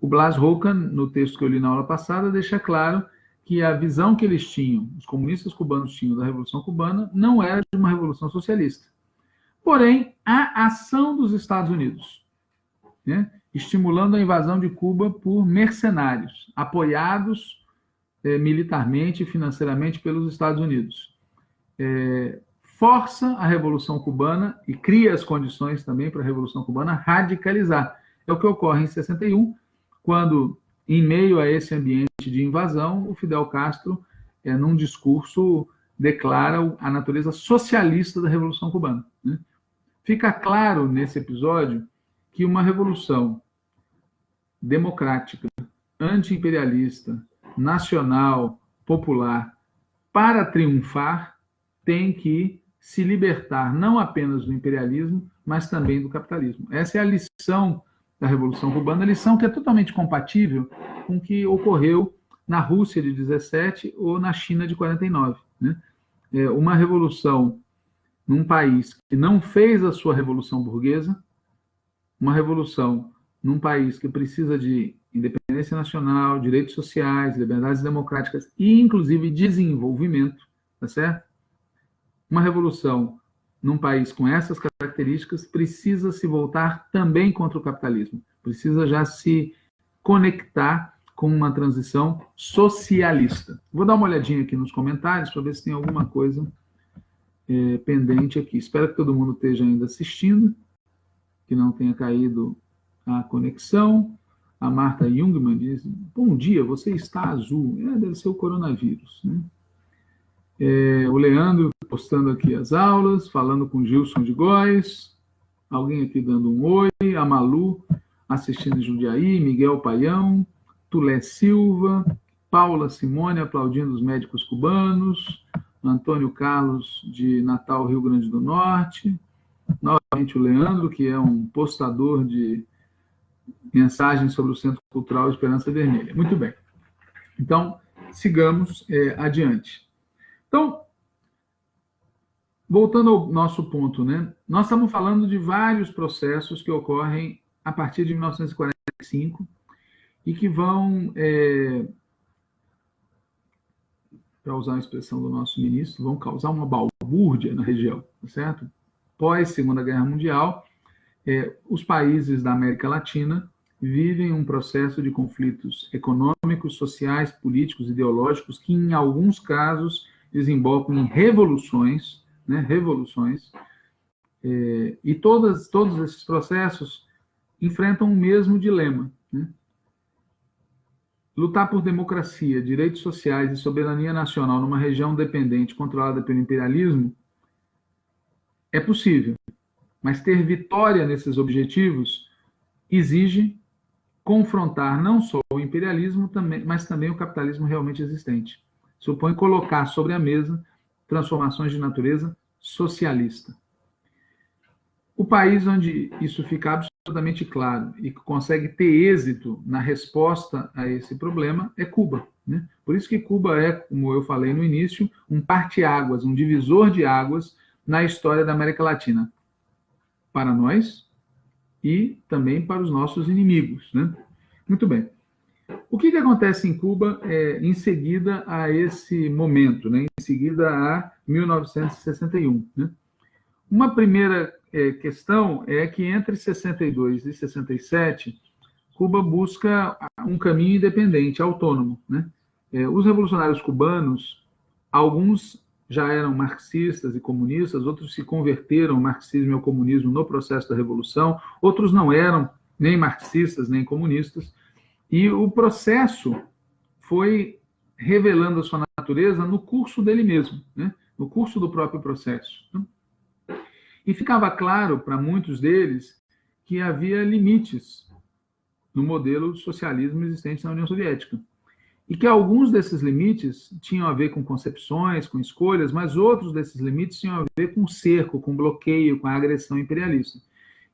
O Blas Roucan, no texto que eu li na aula passada, deixa claro que a visão que eles tinham, os comunistas cubanos tinham da Revolução Cubana, não era de uma revolução socialista. Porém, a ação dos Estados Unidos, né, estimulando a invasão de Cuba por mercenários, apoiados é, militarmente e financeiramente pelos Estados Unidos, é, força a Revolução Cubana e cria as condições também para a Revolução Cubana radicalizar. É o que ocorre em 61, quando, em meio a esse ambiente de invasão, o Fidel Castro, é, num discurso, declara a natureza socialista da Revolução Cubana. Né? Fica claro nesse episódio que uma revolução democrática, anti-imperialista, nacional, popular, para triunfar, tem que se libertar não apenas do imperialismo, mas também do capitalismo. Essa é a lição da Revolução Cubana, lição que é totalmente compatível com o que ocorreu na Rússia de 17 ou na China de 49. Né? É uma revolução num país que não fez a sua revolução burguesa, uma revolução num país que precisa de independência nacional, direitos sociais, liberdades democráticas e, inclusive, desenvolvimento, tá certo? Uma revolução num país com essas características, precisa se voltar também contra o capitalismo. Precisa já se conectar com uma transição socialista. Vou dar uma olhadinha aqui nos comentários para ver se tem alguma coisa é, pendente aqui. Espero que todo mundo esteja ainda assistindo, que não tenha caído a conexão. A Marta Jungmann diz: Bom dia, você está azul. É, deve ser o coronavírus. Né? É, o Leandro postando aqui as aulas, falando com Gilson de Góes, alguém aqui dando um oi, a Malu assistindo Jundiaí, Miguel Paião, Tulé Silva, Paula Simone aplaudindo os médicos cubanos, Antônio Carlos de Natal, Rio Grande do Norte, novamente o Leandro, que é um postador de mensagens sobre o Centro Cultural Esperança Vermelha. Muito bem. Então, sigamos é, adiante. Então, voltando ao nosso ponto, né? Nós estamos falando de vários processos que ocorrem a partir de 1945 e que vão, é, para usar a expressão do nosso ministro, vão causar uma balbúrdia na região, tá certo? Pós Segunda Guerra Mundial, é, os países da América Latina vivem um processo de conflitos econômicos, sociais, políticos, ideológicos que, em alguns casos, desembocam em revoluções né, revoluções, é, e todas, todos esses processos enfrentam o mesmo dilema. Né? Lutar por democracia, direitos sociais e soberania nacional numa região dependente controlada pelo imperialismo é possível, mas ter vitória nesses objetivos exige confrontar não só o imperialismo, mas também o capitalismo realmente existente. Supõe colocar sobre a mesa transformações de natureza socialista. O país onde isso fica absolutamente claro e que consegue ter êxito na resposta a esse problema é Cuba. Né? Por isso que Cuba é, como eu falei no início, um parte-águas, um divisor de águas na história da América Latina. Para nós e também para os nossos inimigos. Né? Muito bem. O que, que acontece em Cuba é, em seguida a esse momento, né? em seguida a 1961? Né? Uma primeira é, questão é que entre 62 e 67, Cuba busca um caminho independente, autônomo. Né? É, os revolucionários cubanos, alguns já eram marxistas e comunistas, outros se converteram ao marxismo e ao comunismo no processo da Revolução, outros não eram nem marxistas nem comunistas, e o processo foi revelando a sua natureza no curso dele mesmo, né? no curso do próprio processo. Né? E ficava claro para muitos deles que havia limites no modelo de socialismo existente na União Soviética. E que alguns desses limites tinham a ver com concepções, com escolhas, mas outros desses limites tinham a ver com cerco, com bloqueio, com a agressão imperialista.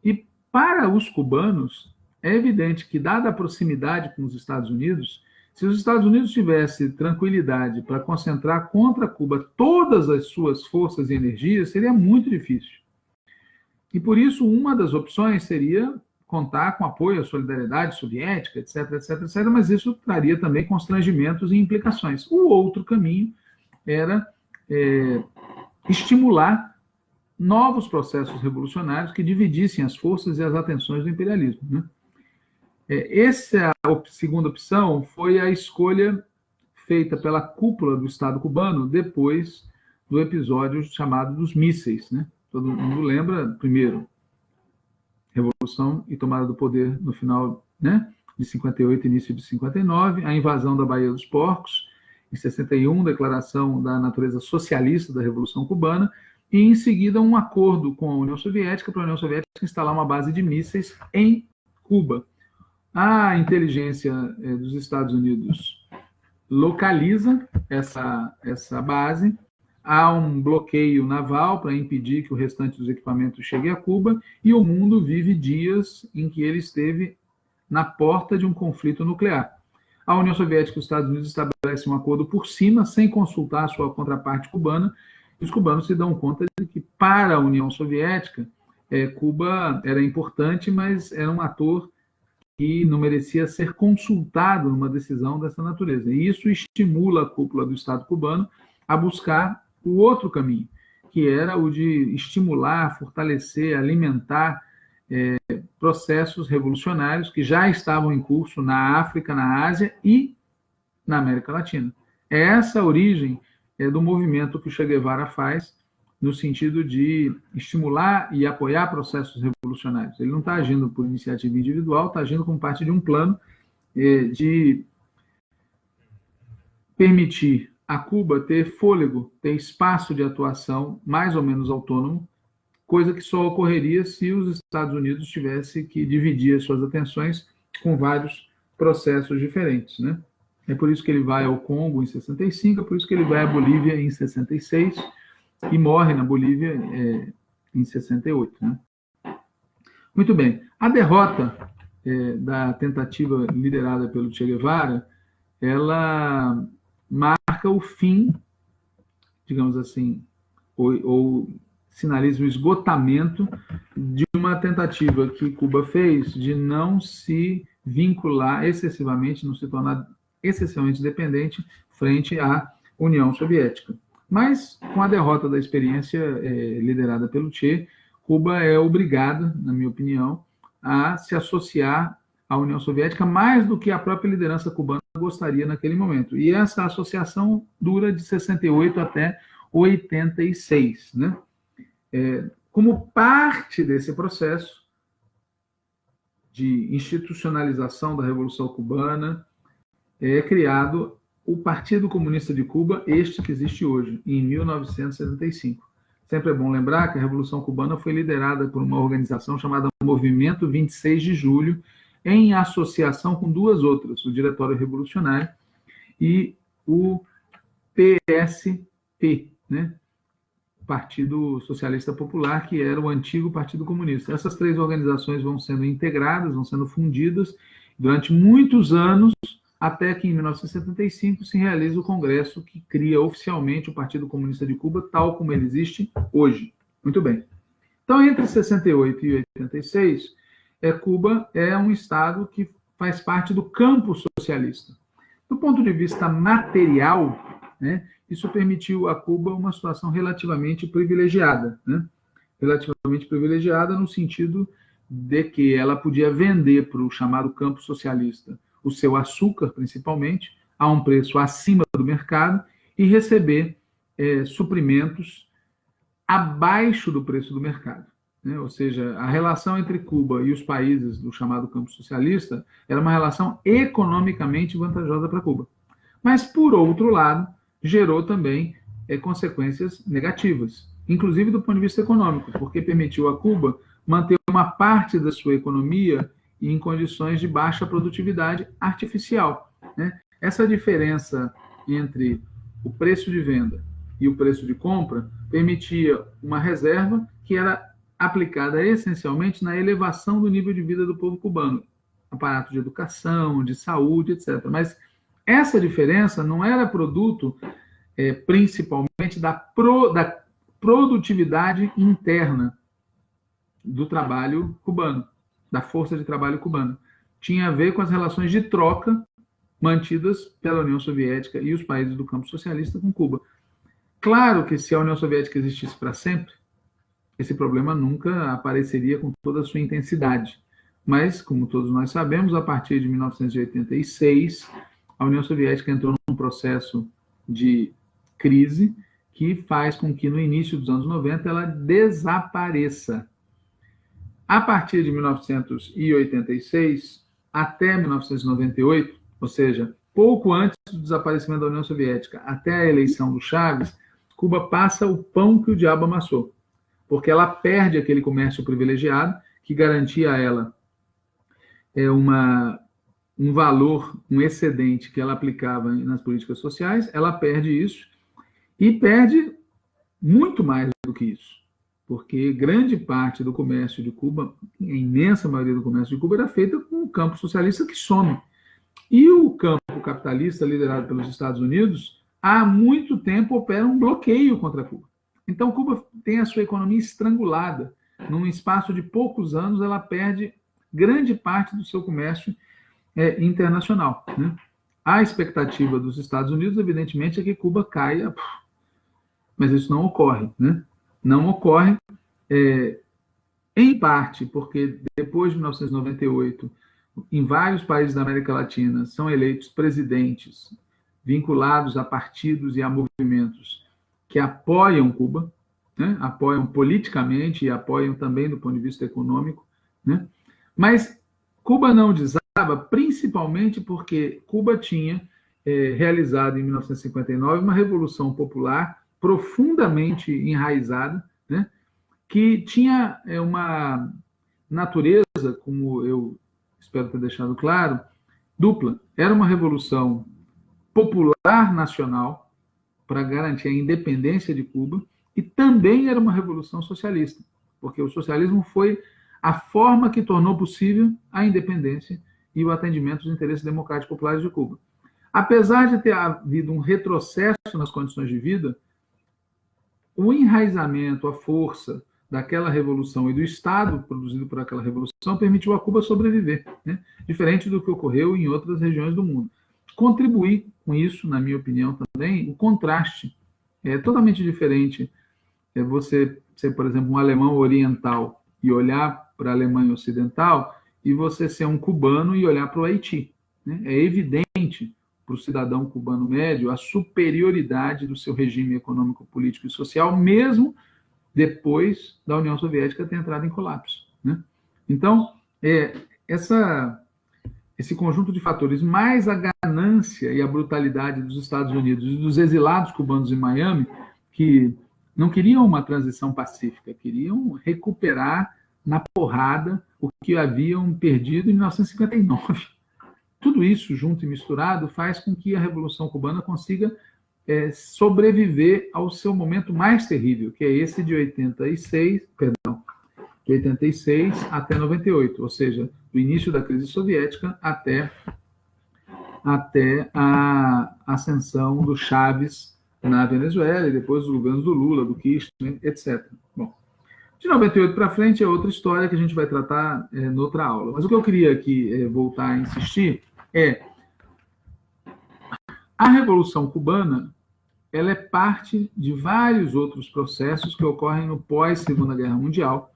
E para os cubanos, é evidente que, dada a proximidade com os Estados Unidos, se os Estados Unidos tivessem tranquilidade para concentrar contra Cuba todas as suas forças e energias, seria muito difícil. E por isso, uma das opções seria contar com apoio à solidariedade soviética, etc, etc, etc, mas isso traria também constrangimentos e implicações. O outro caminho era é, estimular novos processos revolucionários que dividissem as forças e as atenções do imperialismo. Né? É, essa segunda opção foi a escolha feita pela cúpula do Estado cubano depois do episódio chamado dos mísseis. Né? Todo mundo lembra, primeiro, Revolução e tomada do poder no final né, de 58 início de 59, a invasão da Baía dos Porcos, em 61, declaração da natureza socialista da Revolução Cubana, e em seguida um acordo com a União Soviética para a União Soviética instalar uma base de mísseis em Cuba. A inteligência eh, dos Estados Unidos localiza essa, essa base, há um bloqueio naval para impedir que o restante dos equipamentos chegue a Cuba, e o mundo vive dias em que ele esteve na porta de um conflito nuclear. A União Soviética e os Estados Unidos estabelecem um acordo por cima, sem consultar a sua contraparte cubana, os cubanos se dão conta de que, para a União Soviética, é, Cuba era importante, mas era um ator que não merecia ser consultado numa decisão dessa natureza. E isso estimula a cúpula do Estado cubano a buscar o outro caminho, que era o de estimular, fortalecer, alimentar é, processos revolucionários que já estavam em curso na África, na Ásia e na América Latina. É essa a origem é, do movimento que o Che Guevara faz no sentido de estimular e apoiar processos revolucionários. Ele não está agindo por iniciativa individual, está agindo como parte de um plano é, de permitir a Cuba ter fôlego, ter espaço de atuação mais ou menos autônomo, coisa que só ocorreria se os Estados Unidos tivessem que dividir as suas atenções com vários processos diferentes, né? É por isso que ele vai ao Congo em 65, é por isso que ele vai à Bolívia em 66 e morre na Bolívia é, em 68. Né? Muito bem. A derrota é, da tentativa liderada pelo Che Guevara, ela marca o fim, digamos assim, ou, ou sinaliza o esgotamento de uma tentativa que Cuba fez de não se vincular excessivamente, não se tornar excessivamente dependente frente à União Soviética. Mas, com a derrota da experiência é, liderada pelo Che, Cuba é obrigada, na minha opinião, a se associar à União Soviética mais do que a própria liderança cubana gostaria naquele momento. E essa associação dura de 68 até 86. Né? É, como parte desse processo de institucionalização da Revolução Cubana, é criado o Partido Comunista de Cuba, este que existe hoje, em 1975. Sempre é bom lembrar que a Revolução Cubana foi liderada por uma organização chamada Movimento 26 de Julho, em associação com duas outras, o Diretório Revolucionário e o PSP, né? Partido Socialista Popular, que era o antigo Partido Comunista. Essas três organizações vão sendo integradas, vão sendo fundidas durante muitos anos até que em 1975 se realiza o congresso que cria oficialmente o Partido Comunista de Cuba, tal como ele existe hoje. Muito bem. Então, entre 68 e 86, é, Cuba é um estado que faz parte do campo socialista. Do ponto de vista material, né, isso permitiu a Cuba uma situação relativamente privilegiada, né? relativamente privilegiada no sentido de que ela podia vender para o chamado campo socialista o seu açúcar, principalmente, a um preço acima do mercado e receber é, suprimentos abaixo do preço do mercado. Né? Ou seja, a relação entre Cuba e os países do chamado campo socialista era uma relação economicamente vantajosa para Cuba. Mas, por outro lado, gerou também é, consequências negativas, inclusive do ponto de vista econômico, porque permitiu a Cuba manter uma parte da sua economia em condições de baixa produtividade artificial. Né? Essa diferença entre o preço de venda e o preço de compra permitia uma reserva que era aplicada essencialmente na elevação do nível de vida do povo cubano, aparato de educação, de saúde, etc. Mas essa diferença não era produto é, principalmente da, pro, da produtividade interna do trabalho cubano da força de trabalho cubana. Tinha a ver com as relações de troca mantidas pela União Soviética e os países do campo socialista com Cuba. Claro que se a União Soviética existisse para sempre, esse problema nunca apareceria com toda a sua intensidade. Mas, como todos nós sabemos, a partir de 1986, a União Soviética entrou num processo de crise que faz com que no início dos anos 90 ela desapareça. A partir de 1986 até 1998, ou seja, pouco antes do desaparecimento da União Soviética, até a eleição do Chaves, Cuba passa o pão que o diabo amassou, porque ela perde aquele comércio privilegiado que garantia a ela é, uma, um valor, um excedente que ela aplicava nas políticas sociais, ela perde isso e perde muito mais do que isso, porque grande parte do comércio de Cuba, a imensa maioria do comércio de Cuba, era feita com o campo socialista que some. E o campo capitalista, liderado pelos Estados Unidos, há muito tempo opera um bloqueio contra Cuba. Então, Cuba tem a sua economia estrangulada. Num espaço de poucos anos, ela perde grande parte do seu comércio é, internacional. Né? A expectativa dos Estados Unidos, evidentemente, é que Cuba caia mas isso não ocorre, né? Não ocorre, é, em parte, porque depois de 1998, em vários países da América Latina, são eleitos presidentes vinculados a partidos e a movimentos que apoiam Cuba, né? apoiam politicamente e apoiam também do ponto de vista econômico, né? mas Cuba não desaba, principalmente porque Cuba tinha é, realizado em 1959 uma revolução popular profundamente enraizada, né? que tinha é, uma natureza, como eu espero ter deixado claro, dupla. Era uma revolução popular nacional para garantir a independência de Cuba e também era uma revolução socialista, porque o socialismo foi a forma que tornou possível a independência e o atendimento dos interesses democráticos populares de Cuba. Apesar de ter havido um retrocesso nas condições de vida, o enraizamento, a força daquela revolução e do Estado produzido por aquela revolução permitiu a Cuba sobreviver, né? diferente do que ocorreu em outras regiões do mundo. Contribuir com isso, na minha opinião também, o contraste é totalmente diferente. É você ser, por exemplo, um alemão oriental e olhar para a Alemanha ocidental e você ser um cubano e olhar para o Haiti. Né? É evidente para o cidadão cubano médio a superioridade do seu regime econômico, político e social, mesmo depois da União Soviética ter entrado em colapso. Né? Então, é, essa, esse conjunto de fatores, mais a ganância e a brutalidade dos Estados Unidos e dos exilados cubanos em Miami, que não queriam uma transição pacífica, queriam recuperar na porrada o que haviam perdido em 1959. Tudo isso, junto e misturado, faz com que a Revolução Cubana consiga é, sobreviver ao seu momento mais terrível, que é esse de 86, perdão, de 86 até 98, ou seja, do início da crise soviética até, até a ascensão do Chaves na Venezuela e depois os governos do Lula, do Kirchner, etc. Bom, de 98 para frente é outra história que a gente vai tratar é, noutra aula. Mas o que eu queria aqui é, voltar a insistir é a Revolução Cubana ela é parte de vários outros processos que ocorrem no pós-Segunda Guerra Mundial,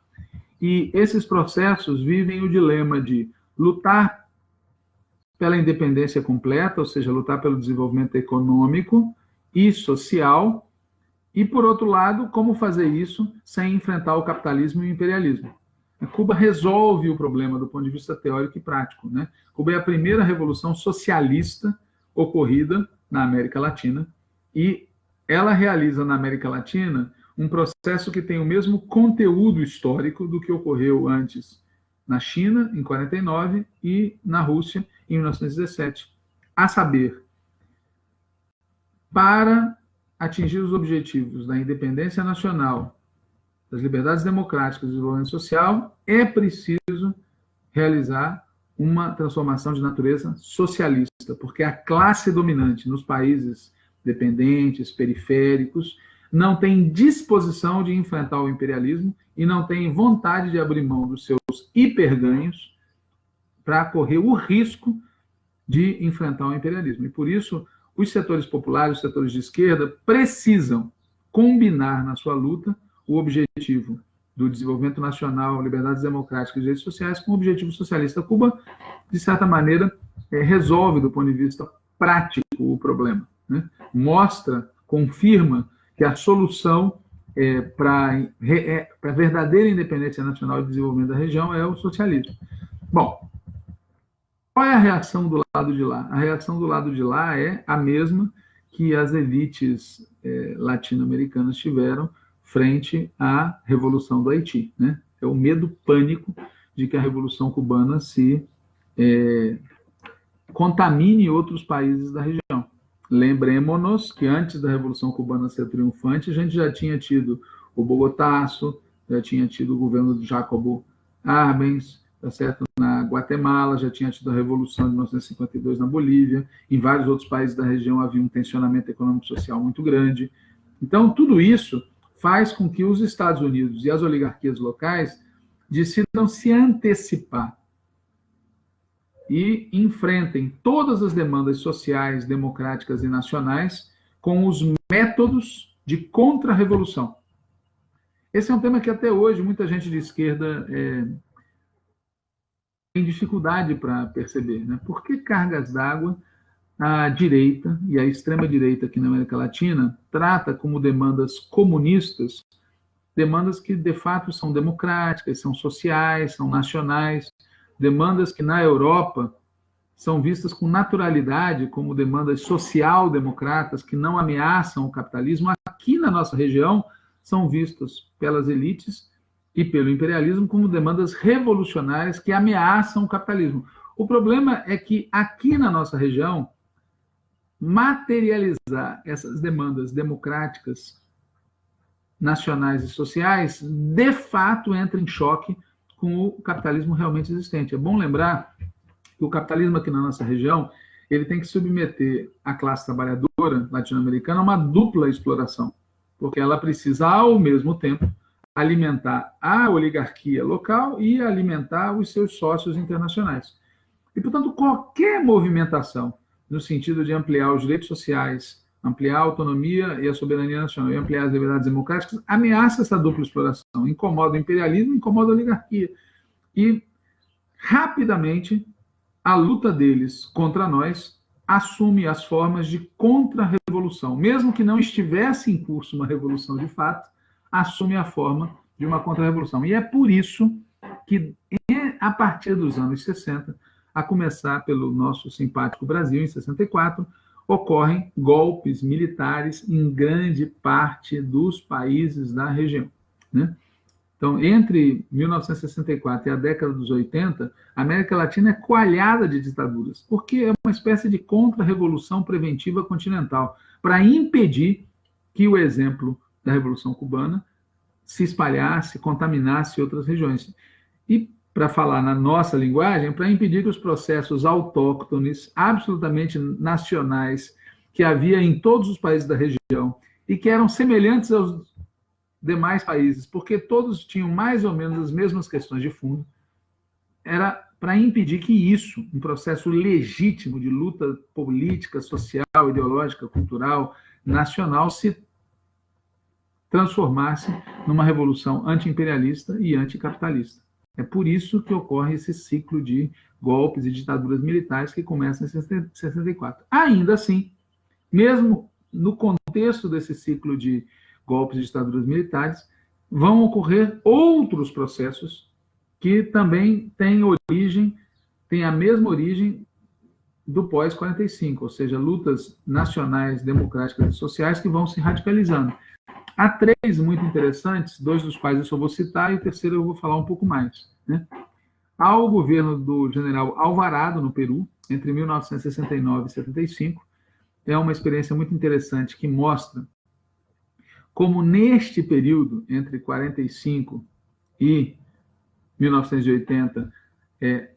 e esses processos vivem o dilema de lutar pela independência completa, ou seja, lutar pelo desenvolvimento econômico e social, e, por outro lado, como fazer isso sem enfrentar o capitalismo e o imperialismo. Cuba resolve o problema do ponto de vista teórico e prático. Né? Cuba é a primeira revolução socialista ocorrida na América Latina e ela realiza na América Latina um processo que tem o mesmo conteúdo histórico do que ocorreu antes na China, em 49, e na Rússia, em 1917. A saber, para atingir os objetivos da independência nacional das liberdades democráticas e do desenvolvimento social, é preciso realizar uma transformação de natureza socialista, porque a classe dominante nos países dependentes, periféricos, não tem disposição de enfrentar o imperialismo e não têm vontade de abrir mão dos seus hiperganhos para correr o risco de enfrentar o imperialismo. E por isso, os setores populares, os setores de esquerda, precisam combinar na sua luta o objetivo do desenvolvimento nacional, liberdades democráticas e direitos sociais com o objetivo socialista. Cuba, de certa maneira, é, resolve, do ponto de vista prático, o problema. Né? Mostra, confirma que a solução é, para é, a verdadeira independência nacional e desenvolvimento da região é o socialismo. Bom, qual é a reação do lado de lá? A reação do lado de lá é a mesma que as elites é, latino-americanas tiveram frente à Revolução do Haiti. Né? É o medo pânico de que a Revolução Cubana se é, contamine outros países da região. Lembremos-nos que antes da Revolução Cubana ser triunfante, a gente já tinha tido o Bogotaço, já tinha tido o governo de Jacobo Arbenz, tá certo? na Guatemala, já tinha tido a Revolução de 1952 na Bolívia, em vários outros países da região havia um tensionamento econômico social muito grande. Então, tudo isso faz com que os Estados Unidos e as oligarquias locais decidam se antecipar e enfrentem todas as demandas sociais, democráticas e nacionais com os métodos de contra-revolução. Esse é um tema que até hoje muita gente de esquerda é, tem dificuldade para perceber. Né? Por que cargas d'água a direita e a extrema-direita aqui na América Latina trata como demandas comunistas, demandas que de fato são democráticas, são sociais, são nacionais, demandas que na Europa são vistas com naturalidade como demandas social-democratas que não ameaçam o capitalismo, aqui na nossa região são vistas pelas elites e pelo imperialismo como demandas revolucionárias que ameaçam o capitalismo. O problema é que aqui na nossa região materializar essas demandas democráticas, nacionais e sociais, de fato entra em choque com o capitalismo realmente existente. É bom lembrar que o capitalismo aqui na nossa região ele tem que submeter a classe trabalhadora latino-americana a uma dupla exploração, porque ela precisa, ao mesmo tempo, alimentar a oligarquia local e alimentar os seus sócios internacionais. E, portanto, qualquer movimentação no sentido de ampliar os direitos sociais, ampliar a autonomia e a soberania nacional e ampliar as liberdades democráticas, ameaça essa dupla exploração, incomoda o imperialismo, incomoda a oligarquia. E, rapidamente, a luta deles contra nós assume as formas de contra-revolução. Mesmo que não estivesse em curso uma revolução de fato, assume a forma de uma contra-revolução. E é por isso que, a partir dos anos 60, a começar pelo nosso simpático Brasil, em 64, ocorrem golpes militares em grande parte dos países da região. Né? Então, entre 1964 e a década dos 80, a América Latina é coalhada de ditaduras, porque é uma espécie de contra-revolução preventiva continental, para impedir que o exemplo da Revolução Cubana se espalhasse, contaminasse outras regiões. E para falar na nossa linguagem, para impedir que os processos autóctones, absolutamente nacionais, que havia em todos os países da região e que eram semelhantes aos demais países, porque todos tinham mais ou menos as mesmas questões de fundo, era para impedir que isso, um processo legítimo de luta política, social, ideológica, cultural, nacional, se transformasse numa revolução anti-imperialista e anticapitalista. É por isso que ocorre esse ciclo de golpes e ditaduras militares que começa em 64. Ainda assim, mesmo no contexto desse ciclo de golpes e ditaduras militares, vão ocorrer outros processos que também têm origem, têm a mesma origem do pós-45, ou seja, lutas nacionais, democráticas e sociais que vão se radicalizando. Há três muito interessantes, dois dos quais eu só vou citar e o terceiro eu vou falar um pouco mais. Né? Há o governo do general Alvarado, no Peru, entre 1969 e 75. É uma experiência muito interessante que mostra como neste período, entre 45 e 1980, é,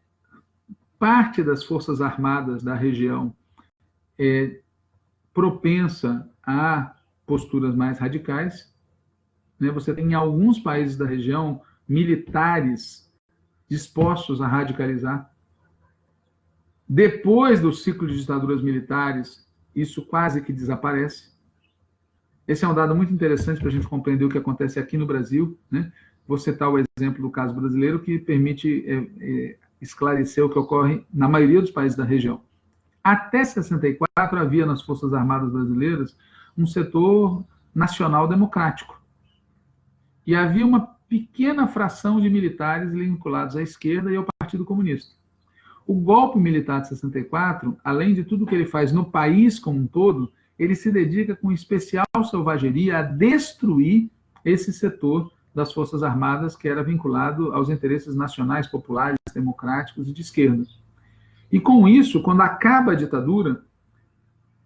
parte das forças armadas da região é propensa a posturas mais radicais né, você tem em alguns países da região militares dispostos a radicalizar. Depois do ciclo de ditaduras militares, isso quase que desaparece. Esse é um dado muito interessante para a gente compreender o que acontece aqui no Brasil. Né? Vou citar o exemplo do caso brasileiro, que permite é, é, esclarecer o que ocorre na maioria dos países da região. Até 64 havia nas Forças Armadas Brasileiras um setor nacional democrático. E havia uma pequena fração de militares vinculados à esquerda e ao Partido Comunista. O golpe militar de 64, além de tudo que ele faz no país como um todo, ele se dedica com especial selvageria a destruir esse setor das Forças Armadas que era vinculado aos interesses nacionais, populares, democráticos e de esquerda. E com isso, quando acaba a ditadura,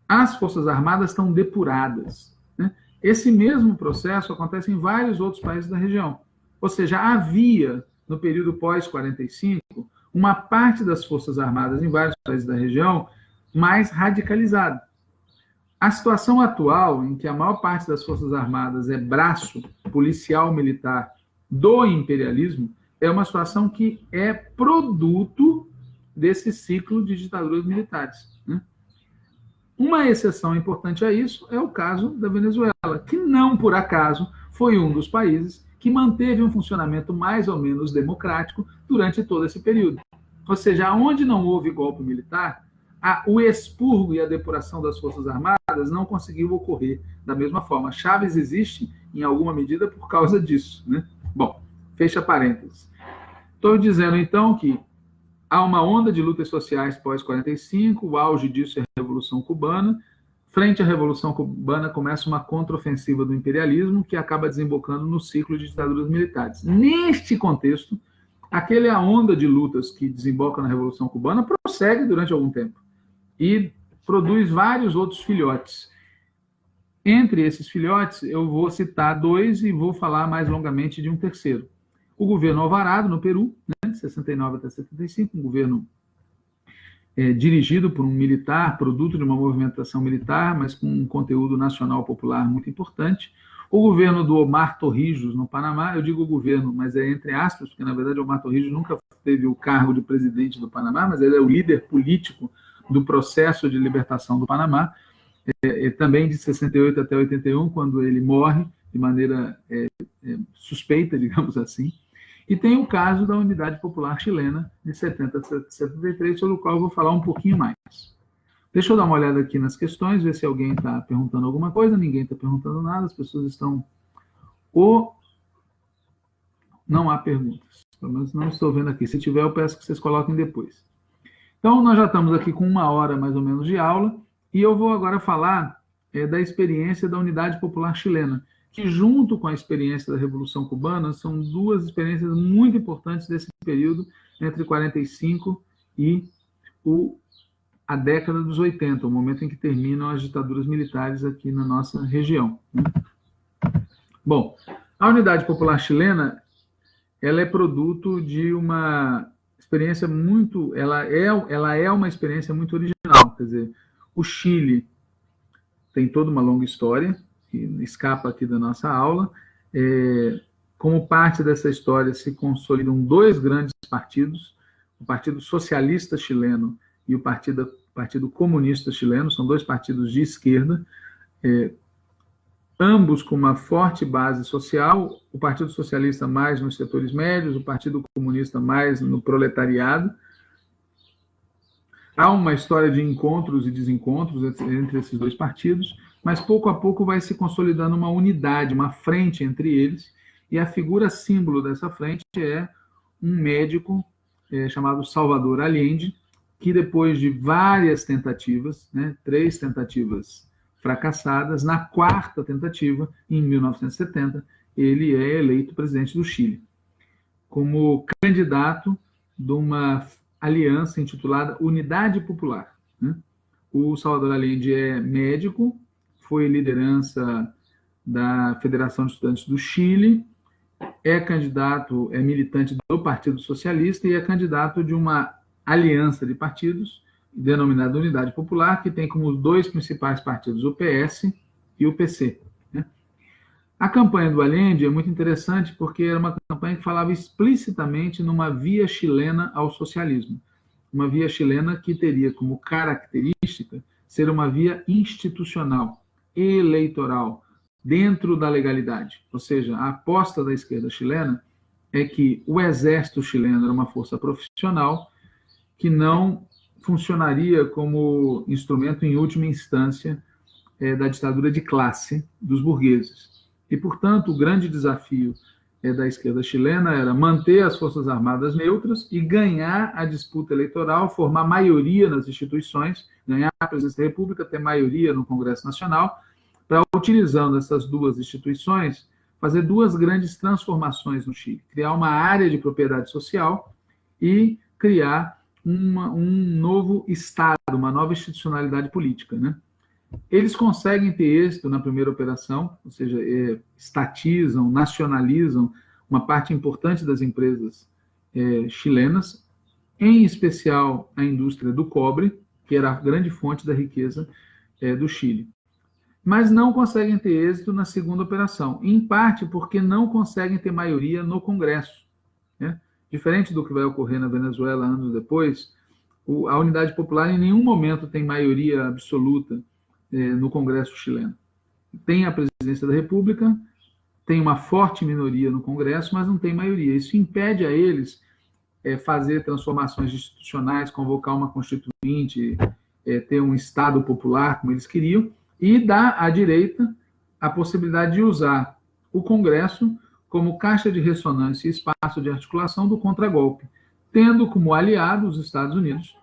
as Forças Armadas estão depuradas. Né? Esse mesmo processo acontece em vários outros países da região. Ou seja, havia, no período pós-45, uma parte das Forças Armadas em vários países da região mais radicalizada. A situação atual, em que a maior parte das Forças Armadas é braço policial militar do imperialismo, é uma situação que é produto desse ciclo de ditaduras militares. Uma exceção importante a isso é o caso da Venezuela, que não por acaso foi um dos países que manteve um funcionamento mais ou menos democrático durante todo esse período. Ou seja, onde não houve golpe militar, a, o expurgo e a depuração das Forças Armadas não conseguiu ocorrer da mesma forma. Chaves existe, em alguma medida, por causa disso. Né? Bom, fecha parênteses. Estou dizendo, então, que há uma onda de lutas sociais pós-45, o auge disso é a Revolução Cubana. Frente à Revolução Cubana, começa uma contraofensiva do imperialismo, que acaba desembocando no ciclo de ditaduras militares. Neste contexto, aquela onda de lutas que desemboca na Revolução Cubana prossegue durante algum tempo e produz vários outros filhotes. Entre esses filhotes, eu vou citar dois e vou falar mais longamente de um terceiro. O governo Alvarado, no Peru, 69 até 75, um governo é, dirigido por um militar, produto de uma movimentação militar, mas com um conteúdo nacional popular muito importante. O governo do Omar Torrijos, no Panamá, eu digo governo, mas é entre aspas, porque na verdade Omar Torrijos nunca teve o cargo de presidente do Panamá, mas ele é o líder político do processo de libertação do Panamá, é, é, também de 68 até 81, quando ele morre de maneira é, é, suspeita, digamos assim. E tem o caso da Unidade Popular Chilena, de 70 a 73, sobre o qual eu vou falar um pouquinho mais. Deixa eu dar uma olhada aqui nas questões, ver se alguém está perguntando alguma coisa. Ninguém está perguntando nada, as pessoas estão... Ou não há perguntas. Pelo menos não estou vendo aqui. Se tiver, eu peço que vocês coloquem depois. Então, nós já estamos aqui com uma hora mais ou menos de aula, e eu vou agora falar é, da experiência da Unidade Popular Chilena, que junto com a experiência da Revolução Cubana, são duas experiências muito importantes desse período, entre 45 e o, a década dos 80, o momento em que terminam as ditaduras militares aqui na nossa região. Né? Bom, a Unidade Popular Chilena, ela é produto de uma experiência muito, ela é, ela é uma experiência muito original, quer dizer, o Chile tem toda uma longa história, que escapa aqui da nossa aula, é, como parte dessa história se consolidam dois grandes partidos, o Partido Socialista Chileno e o Partido, partido Comunista Chileno, são dois partidos de esquerda, é, ambos com uma forte base social, o Partido Socialista mais nos setores médios, o Partido Comunista mais no proletariado. Há uma história de encontros e desencontros entre esses dois partidos, mas pouco a pouco vai se consolidando uma unidade, uma frente entre eles, e a figura símbolo dessa frente é um médico é, chamado Salvador Allende, que depois de várias tentativas, né, três tentativas fracassadas. Na quarta tentativa, em 1970, ele é eleito presidente do Chile, como candidato de uma aliança intitulada Unidade Popular. Né? O Salvador Allende é médico, foi liderança da Federação de Estudantes do Chile, é candidato, é militante do Partido Socialista e é candidato de uma aliança de partidos denominada Unidade Popular, que tem como dois principais partidos o PS e o PC. Né? A campanha do Allende é muito interessante porque era uma campanha que falava explicitamente numa via chilena ao socialismo. Uma via chilena que teria como característica ser uma via institucional, eleitoral, dentro da legalidade. Ou seja, a aposta da esquerda chilena é que o exército chileno era uma força profissional que não funcionaria como instrumento em última instância é, da ditadura de classe dos burgueses. E, portanto, o grande desafio é, da esquerda chilena era manter as Forças Armadas neutras e ganhar a disputa eleitoral, formar maioria nas instituições, ganhar a presidência da República, ter maioria no Congresso Nacional, para, utilizando essas duas instituições, fazer duas grandes transformações no Chile: criar uma área de propriedade social e criar uma, um novo Estado, uma nova institucionalidade política. Né? Eles conseguem ter êxito na primeira operação, ou seja, é, estatizam, nacionalizam uma parte importante das empresas é, chilenas, em especial a indústria do cobre, que era a grande fonte da riqueza é, do Chile. Mas não conseguem ter êxito na segunda operação, em parte porque não conseguem ter maioria no Congresso. Né? Diferente do que vai ocorrer na Venezuela anos depois, a Unidade Popular em nenhum momento tem maioria absoluta no Congresso chileno. Tem a presidência da República, tem uma forte minoria no Congresso, mas não tem maioria. Isso impede a eles é, fazer transformações institucionais, convocar uma constituinte, é, ter um Estado popular, como eles queriam, e dá à direita a possibilidade de usar o Congresso como caixa de ressonância e espaço de articulação do contragolpe, tendo como aliado os Estados Unidos,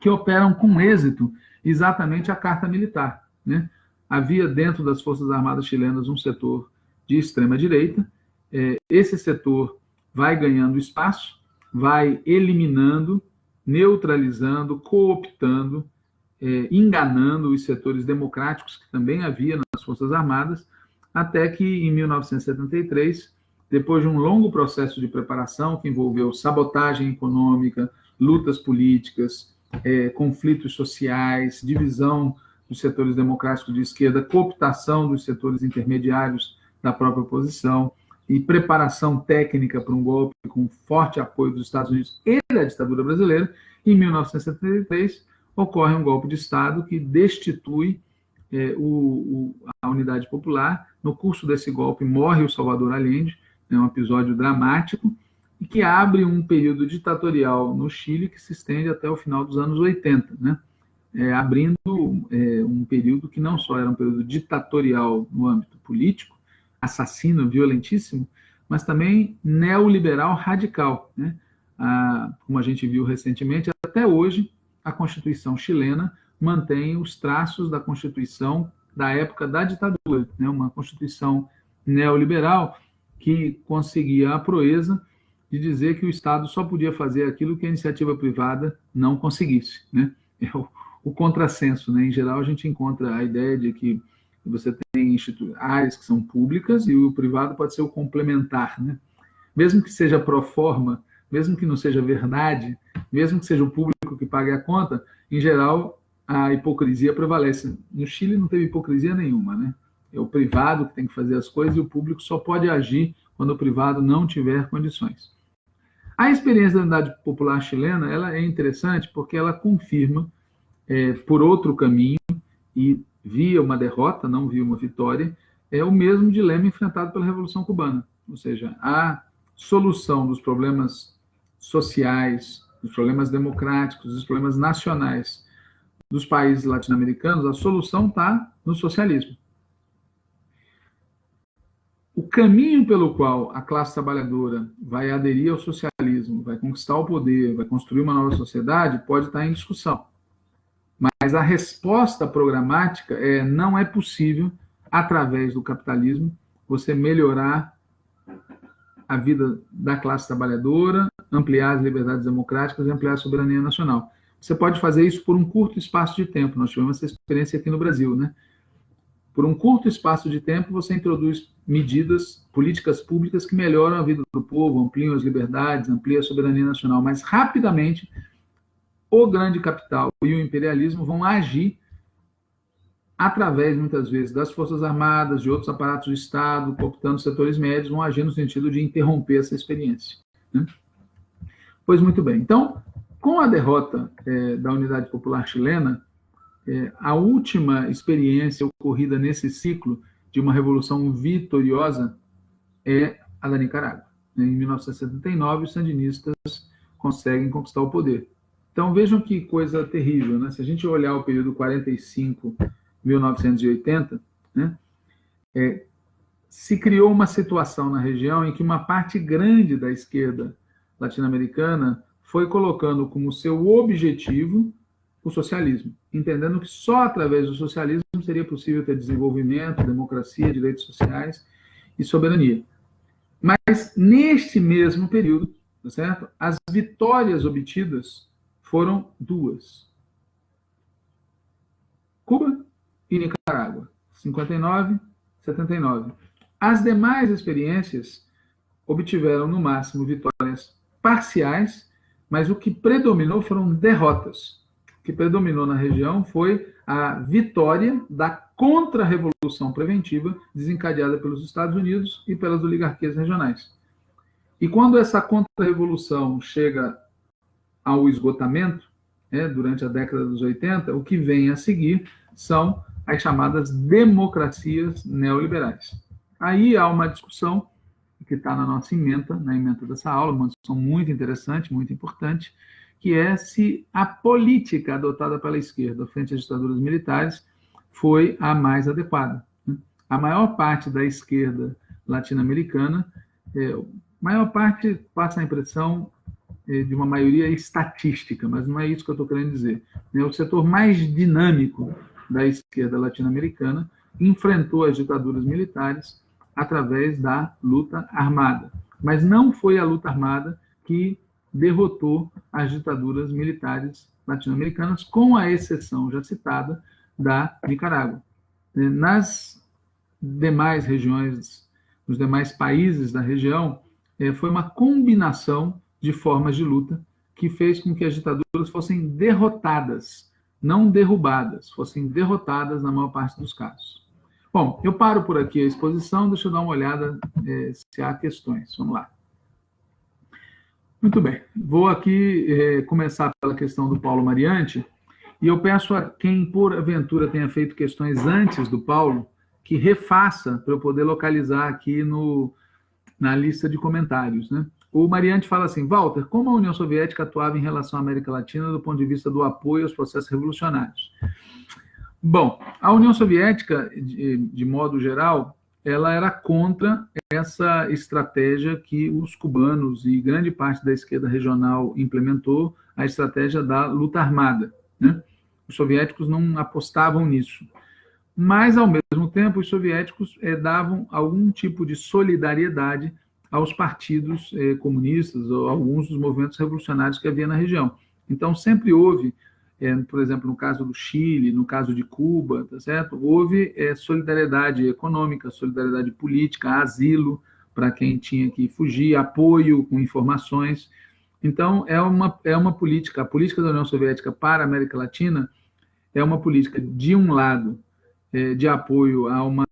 que operam com êxito exatamente a carta militar. Né? Havia dentro das Forças Armadas chilenas um setor de extrema-direita, é, esse setor vai ganhando espaço, vai eliminando, neutralizando, cooptando, é, enganando os setores democráticos que também havia nas Forças Armadas, até que em 1973, depois de um longo processo de preparação que envolveu sabotagem econômica, lutas políticas, é, conflitos sociais, divisão dos setores democráticos de esquerda, cooptação dos setores intermediários da própria oposição e preparação técnica para um golpe com forte apoio dos Estados Unidos e da ditadura brasileira, em 1973 ocorre um golpe de Estado que destitui é, o, o, a unidade popular. No curso desse golpe morre o Salvador Allende, é um episódio dramático, e que abre um período ditatorial no Chile que se estende até o final dos anos 80, né? É, abrindo é, um período que não só era um período ditatorial no âmbito político, assassino, violentíssimo, mas também neoliberal radical. Né? Ah, como a gente viu recentemente, até hoje, a Constituição chilena mantém os traços da Constituição da época da ditadura, né? uma Constituição neoliberal que conseguia a proeza de dizer que o Estado só podia fazer aquilo que a iniciativa privada não conseguisse. Né? É o, o contrassenso. Né? Em geral, a gente encontra a ideia de que você tem áreas que são públicas e o privado pode ser o complementar. Né? Mesmo que seja pro forma, mesmo que não seja verdade, mesmo que seja o público que pague a conta, em geral, a hipocrisia prevalece. No Chile não teve hipocrisia nenhuma. Né? É o privado que tem que fazer as coisas e o público só pode agir quando o privado não tiver condições. A experiência da unidade popular chilena ela é interessante porque ela confirma, é, por outro caminho, e via uma derrota, não via uma vitória, é o mesmo dilema enfrentado pela Revolução Cubana. Ou seja, a solução dos problemas sociais, dos problemas democráticos, dos problemas nacionais dos países latino-americanos, a solução está no socialismo. O caminho pelo qual a classe trabalhadora vai aderir ao socialismo, conquistar o poder, vai construir uma nova sociedade, pode estar em discussão. Mas a resposta programática é não é possível, através do capitalismo, você melhorar a vida da classe trabalhadora, ampliar as liberdades democráticas e ampliar a soberania nacional. Você pode fazer isso por um curto espaço de tempo. Nós tivemos essa experiência aqui no Brasil, né? Por um curto espaço de tempo, você introduz medidas, políticas públicas que melhoram a vida do povo, ampliam as liberdades, ampliam a soberania nacional, mas rapidamente o grande capital e o imperialismo vão agir através, muitas vezes, das Forças Armadas, de outros aparatos do Estado, cooptando setores médios, vão agir no sentido de interromper essa experiência. Né? Pois muito bem. Então, com a derrota é, da Unidade Popular Chilena, é, a última experiência ocorrida nesse ciclo de uma revolução vitoriosa é a da Nicarágua. Em 1979, os sandinistas conseguem conquistar o poder. Então, vejam que coisa terrível, né? Se a gente olhar o período 45 1980, né, é, se criou uma situação na região em que uma parte grande da esquerda latino-americana foi colocando como seu objetivo o socialismo, entendendo que só através do socialismo seria possível ter desenvolvimento, democracia, direitos sociais e soberania. Mas neste mesmo período, tá certo? As vitórias obtidas foram duas. Cuba e Nicarágua, 59, 79. As demais experiências obtiveram, no máximo, vitórias parciais, mas o que predominou foram derrotas. Que predominou na região foi a vitória da contra-revolução preventiva desencadeada pelos Estados Unidos e pelas oligarquias regionais. E quando essa contra-revolução chega ao esgotamento, né, durante a década dos 80, o que vem a seguir são as chamadas democracias neoliberais. Aí há uma discussão que está na nossa emenda, na emenda dessa aula, uma discussão muito interessante, muito importante, que é se a política adotada pela esquerda frente às ditaduras militares foi a mais adequada. Né? A maior parte da esquerda latino-americana, é, maior parte passa a impressão é, de uma maioria estatística, mas não é isso que eu estou querendo dizer. É o setor mais dinâmico da esquerda latino-americana enfrentou as ditaduras militares através da luta armada. Mas não foi a luta armada que derrotou as ditaduras militares latino-americanas, com a exceção já citada da Nicarágua. Nas demais regiões, nos demais países da região, eh, foi uma combinação de formas de luta que fez com que as ditaduras fossem derrotadas não derrubadas, fossem derrotadas na maior parte dos casos. Bom, eu paro por aqui a exposição, deixa eu dar uma olhada é, se há questões. Vamos lá. Muito bem, vou aqui é, começar pela questão do Paulo Mariante, e eu peço a quem, por aventura, tenha feito questões antes do Paulo, que refaça para eu poder localizar aqui no, na lista de comentários. Né? O Mariante fala assim, Walter, como a União Soviética atuava em relação à América Latina do ponto de vista do apoio aos processos revolucionários? Bom, a União Soviética, de, de modo geral, ela era contra essa estratégia que os cubanos e grande parte da esquerda regional implementou, a estratégia da luta armada. Né? Os soviéticos não apostavam nisso. Mas, ao mesmo tempo, os soviéticos eh, davam algum tipo de solidariedade aos partidos eh, comunistas ou alguns dos movimentos revolucionários que havia na região. Então, sempre houve, por exemplo, no caso do Chile, no caso de Cuba, tá certo? houve eh, solidariedade econômica, solidariedade política, asilo para quem tinha que fugir, apoio com informações. Então, é uma, é uma política, a política da União Soviética para a América Latina é uma política, de um lado, eh, de apoio a uma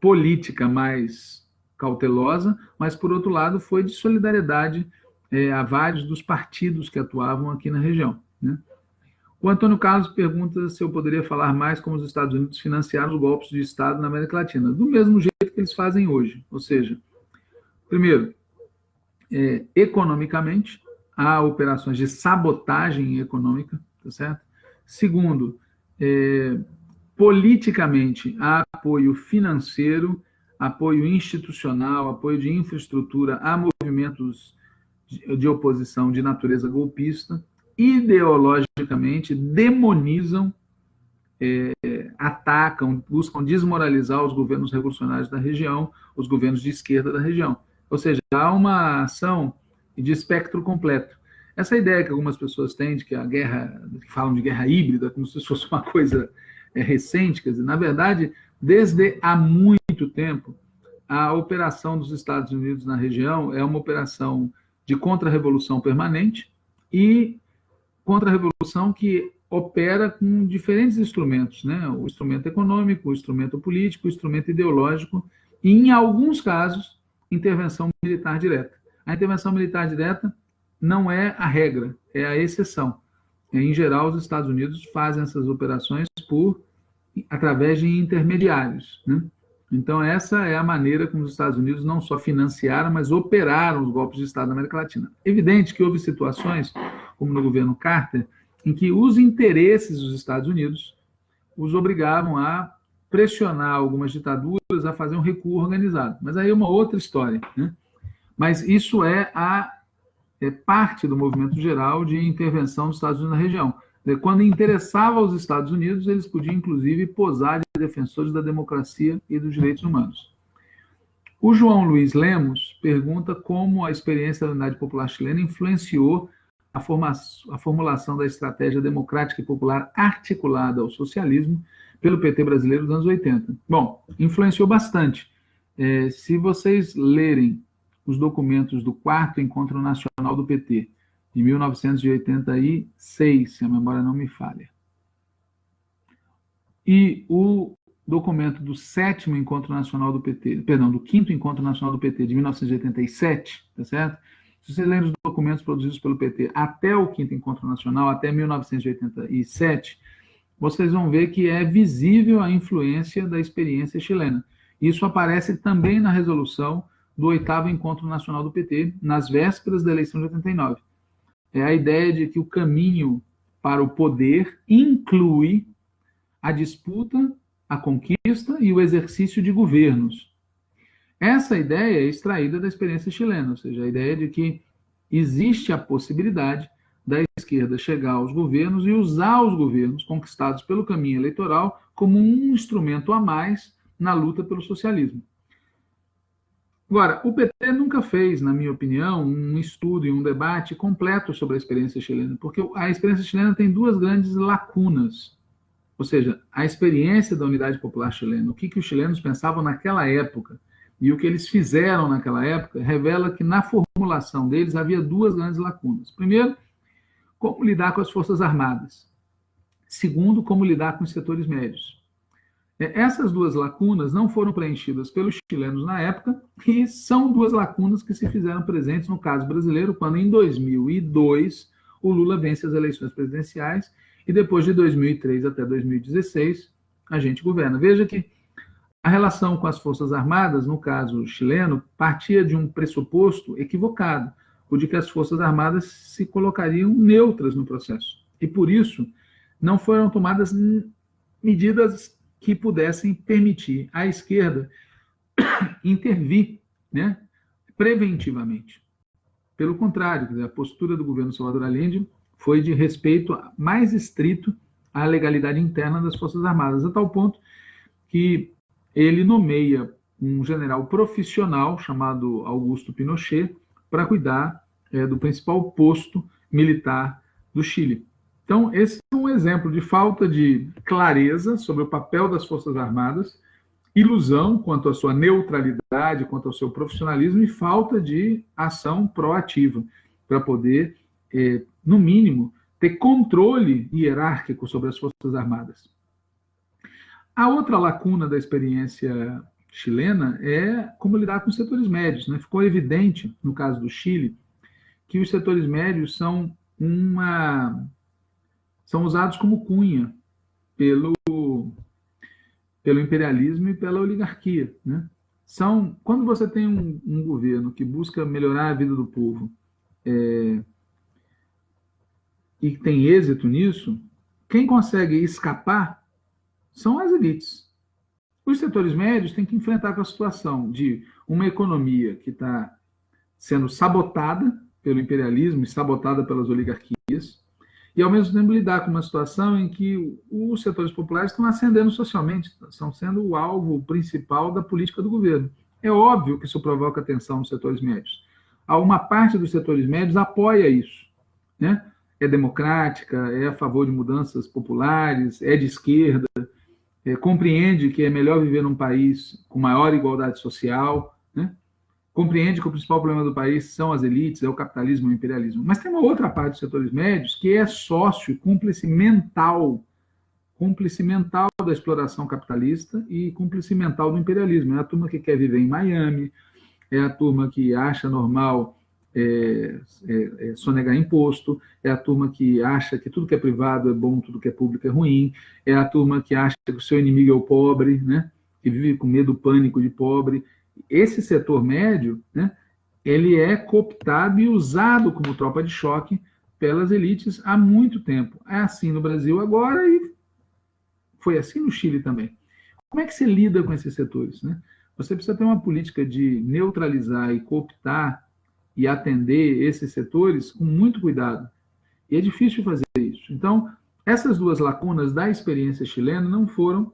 política mais cautelosa, mas, por outro lado, foi de solidariedade é, a vários dos partidos que atuavam aqui na região. Né? O Antônio Carlos pergunta se eu poderia falar mais como os Estados Unidos financiaram os golpes de Estado na América Latina. Do mesmo jeito que eles fazem hoje. Ou seja, primeiro, é, economicamente, há operações de sabotagem econômica, tá certo? Segundo, é, politicamente, há apoio financeiro apoio institucional, apoio de infraestrutura a movimentos de oposição de natureza golpista, ideologicamente demonizam, é, atacam, buscam desmoralizar os governos revolucionários da região, os governos de esquerda da região. Ou seja, há uma ação de espectro completo. Essa ideia que algumas pessoas têm de que a guerra, que falam de guerra híbrida, como se fosse uma coisa é, recente, quer dizer, na verdade, desde há muito tempo, a operação dos Estados Unidos na região é uma operação de contra-revolução permanente e contra-revolução que opera com diferentes instrumentos, né? o instrumento econômico, o instrumento político, o instrumento ideológico, e, em alguns casos, intervenção militar direta. A intervenção militar direta não é a regra, é a exceção. Em geral, os Estados Unidos fazem essas operações por através de intermediários. Né? Então, essa é a maneira como os Estados Unidos não só financiaram, mas operaram os golpes de Estado na América Latina. Evidente que houve situações, como no governo Carter, em que os interesses dos Estados Unidos os obrigavam a pressionar algumas ditaduras a fazer um recuo organizado. Mas aí é uma outra história. Né? Mas isso é a é parte do movimento geral de intervenção dos Estados Unidos na região. Quando interessava aos Estados Unidos, eles podiam, inclusive, posar de defensores da democracia e dos direitos humanos. O João Luiz Lemos pergunta como a experiência da Unidade Popular Chilena influenciou a, a formulação da estratégia democrática e popular articulada ao socialismo pelo PT brasileiro dos anos 80. Bom, influenciou bastante. É, se vocês lerem os documentos do quarto Encontro Nacional do PT, de 1986, se a memória não me falha. E o documento do sétimo Encontro Nacional do PT, perdão, do quinto Encontro Nacional do PT, de 1987, tá certo? Se você ler os documentos produzidos pelo PT até o quinto Encontro Nacional, até 1987, vocês vão ver que é visível a influência da experiência chilena. Isso aparece também na resolução do oitavo Encontro Nacional do PT, nas vésperas da eleição de 89 é a ideia de que o caminho para o poder inclui a disputa, a conquista e o exercício de governos. Essa ideia é extraída da experiência chilena, ou seja, a ideia de que existe a possibilidade da esquerda chegar aos governos e usar os governos conquistados pelo caminho eleitoral como um instrumento a mais na luta pelo socialismo. Agora, o PT nunca fez, na minha opinião, um estudo e um debate completo sobre a experiência chilena, porque a experiência chilena tem duas grandes lacunas. Ou seja, a experiência da unidade popular chilena, o que, que os chilenos pensavam naquela época e o que eles fizeram naquela época, revela que na formulação deles havia duas grandes lacunas. Primeiro, como lidar com as Forças Armadas. Segundo, como lidar com os setores médios. É, essas duas lacunas não foram preenchidas pelos chilenos na época e são duas lacunas que se fizeram presentes no caso brasileiro, quando em 2002 o Lula vence as eleições presidenciais e depois de 2003 até 2016 a gente governa. Veja que a relação com as Forças Armadas, no caso chileno, partia de um pressuposto equivocado, o de que as Forças Armadas se colocariam neutras no processo. E por isso não foram tomadas medidas que pudessem permitir à esquerda intervir né, preventivamente. Pelo contrário, a postura do governo Salvador Allende foi de respeito mais estrito à legalidade interna das Forças Armadas, a tal ponto que ele nomeia um general profissional chamado Augusto Pinochet para cuidar é, do principal posto militar do Chile. Então, esse é um exemplo de falta de clareza sobre o papel das Forças Armadas, ilusão quanto à sua neutralidade, quanto ao seu profissionalismo e falta de ação proativa para poder, é, no mínimo, ter controle hierárquico sobre as Forças Armadas. A outra lacuna da experiência chilena é como lidar com os setores médios. Né? Ficou evidente, no caso do Chile, que os setores médios são uma são usados como cunha pelo, pelo imperialismo e pela oligarquia. Né? São, quando você tem um, um, governo que busca melhorar a vida do povo é, e tem êxito nisso, quem consegue escapar são as elites. Os setores médios têm que enfrentar com a situação de uma economia que está sendo sabotada pelo imperialismo e sabotada pelas oligarquias, e, ao mesmo tempo, lidar com uma situação em que os setores populares estão ascendendo socialmente, estão sendo o alvo principal da política do governo. É óbvio que isso provoca tensão nos setores médios. Uma parte dos setores médios apoia isso. Né? É democrática, é a favor de mudanças populares, é de esquerda, compreende que é melhor viver num país com maior igualdade social. Né? compreende que o principal problema do país são as elites, é o capitalismo e o imperialismo. Mas tem uma outra parte dos setores médios que é sócio cúmplice mental, cúmplice mental da exploração capitalista e cúmplice mental do imperialismo. É a turma que quer viver em Miami, é a turma que acha normal é, é, é sonegar imposto, é a turma que acha que tudo que é privado é bom, tudo que é público é ruim, é a turma que acha que o seu inimigo é o pobre, né? que vive com medo, pânico de pobre. Esse setor médio, né, ele é cooptado e usado como tropa de choque pelas elites há muito tempo. É assim no Brasil agora e foi assim no Chile também. Como é que se lida com esses setores? Né? Você precisa ter uma política de neutralizar e cooptar e atender esses setores com muito cuidado. E é difícil fazer isso. Então, essas duas lacunas da experiência chilena não foram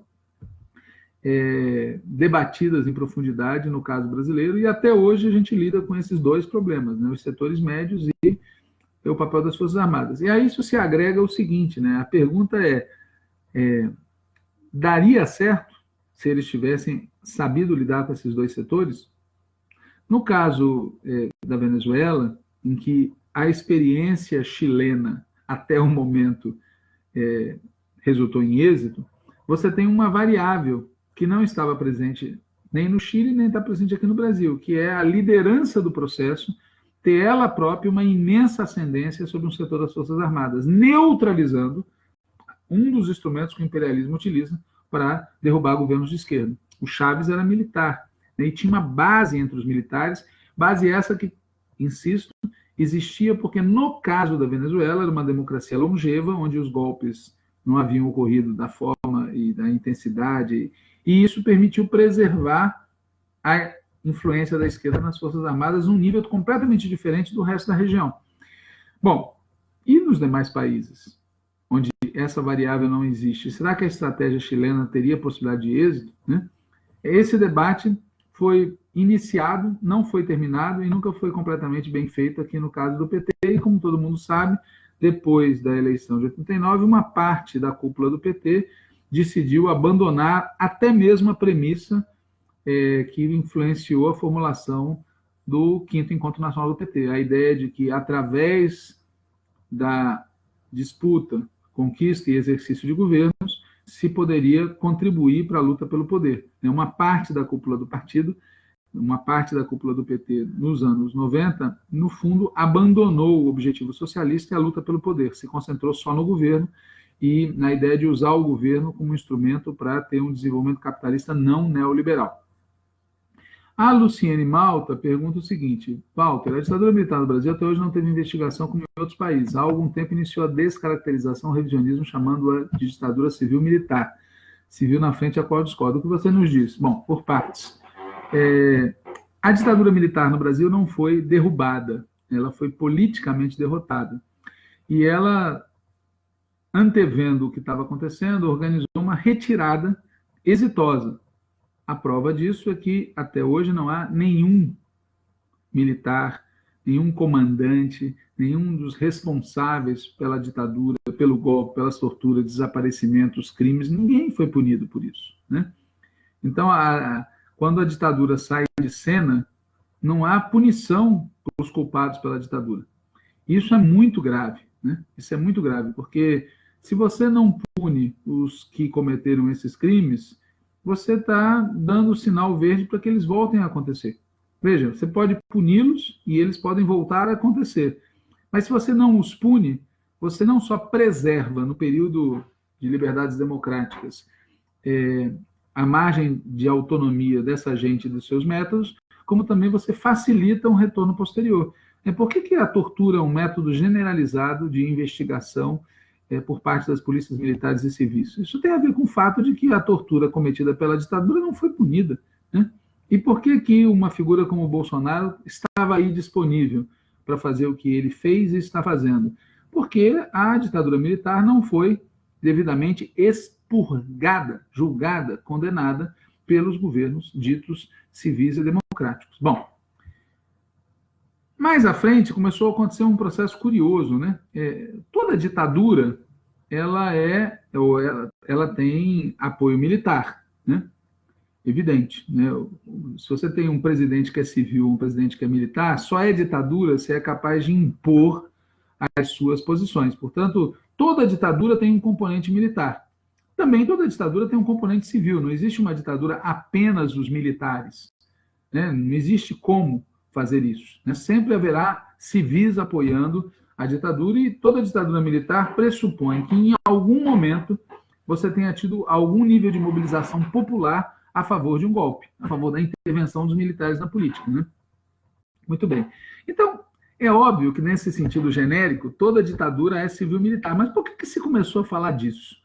é, debatidas em profundidade no caso brasileiro, e até hoje a gente lida com esses dois problemas, né, os setores médios e o papel das Forças Armadas. E a isso se agrega o seguinte, né, a pergunta é, é daria certo se eles tivessem sabido lidar com esses dois setores? No caso é, da Venezuela, em que a experiência chilena até o momento é, resultou em êxito, você tem uma variável que não estava presente nem no Chile, nem está presente aqui no Brasil, que é a liderança do processo ter ela própria uma imensa ascendência sobre um setor das Forças Armadas, neutralizando um dos instrumentos que o imperialismo utiliza para derrubar governos de esquerda. O Chaves era militar, e tinha uma base entre os militares, base essa que, insisto, existia porque, no caso da Venezuela, era uma democracia longeva, onde os golpes não haviam ocorrido da forma e da intensidade e isso permitiu preservar a influência da esquerda nas Forças Armadas num nível completamente diferente do resto da região. Bom, e nos demais países, onde essa variável não existe, será que a estratégia chilena teria possibilidade de êxito? Né? Esse debate foi iniciado, não foi terminado e nunca foi completamente bem feito aqui no caso do PT, e como todo mundo sabe, depois da eleição de 89, uma parte da cúpula do PT decidiu abandonar até mesmo a premissa é, que influenciou a formulação do quinto encontro nacional do PT, a ideia de que através da disputa, conquista e exercício de governos se poderia contribuir para a luta pelo poder. Né, uma parte da cúpula do partido, uma parte da cúpula do PT nos anos 90, no fundo, abandonou o objetivo socialista e a luta pelo poder, se concentrou só no governo e na ideia de usar o governo como instrumento para ter um desenvolvimento capitalista não neoliberal. A Luciene Malta pergunta o seguinte, Walter, a ditadura militar no Brasil até hoje não teve investigação como em outros países. Há algum tempo iniciou a descaracterização, o revisionismo, chamando-a de ditadura civil-militar. Civil na frente a qual discordo. O que você nos diz? Bom, por partes. É, a ditadura militar no Brasil não foi derrubada, ela foi politicamente derrotada. E ela antevendo o que estava acontecendo, organizou uma retirada exitosa. A prova disso é que até hoje não há nenhum militar, nenhum comandante, nenhum dos responsáveis pela ditadura, pelo golpe, pelas torturas, desaparecimentos, crimes, ninguém foi punido por isso. Né? Então, a, quando a ditadura sai de cena, não há punição para os culpados pela ditadura. Isso é muito grave. Né? Isso é muito grave, porque se você não pune os que cometeram esses crimes, você está dando o sinal verde para que eles voltem a acontecer. Veja, você pode puni-los e eles podem voltar a acontecer. Mas se você não os pune, você não só preserva no período de liberdades democráticas é, a margem de autonomia dessa gente e dos seus métodos, como também você facilita um retorno posterior. É, por que, que a tortura é um método generalizado de investigação é, por parte das polícias militares e civis. Isso tem a ver com o fato de que a tortura cometida pela ditadura não foi punida. Né? E por que, que uma figura como o Bolsonaro estava aí disponível para fazer o que ele fez e está fazendo? Porque a ditadura militar não foi devidamente expurgada, julgada, condenada pelos governos ditos civis e democráticos. Bom, mais à frente começou a acontecer um processo curioso, né? É, toda ditadura ela é ou ela, ela tem apoio militar, né? evidente. Né? Se você tem um presidente que é civil, um presidente que é militar, só é ditadura se é capaz de impor as suas posições. Portanto, toda ditadura tem um componente militar. Também toda ditadura tem um componente civil. Não existe uma ditadura apenas dos militares. Né? Não existe como fazer isso. Né? Sempre haverá civis apoiando a ditadura e toda ditadura militar pressupõe que em algum momento você tenha tido algum nível de mobilização popular a favor de um golpe, a favor da intervenção dos militares na política. Né? Muito bem. Então, é óbvio que nesse sentido genérico, toda ditadura é civil-militar. Mas por que, que se começou a falar disso?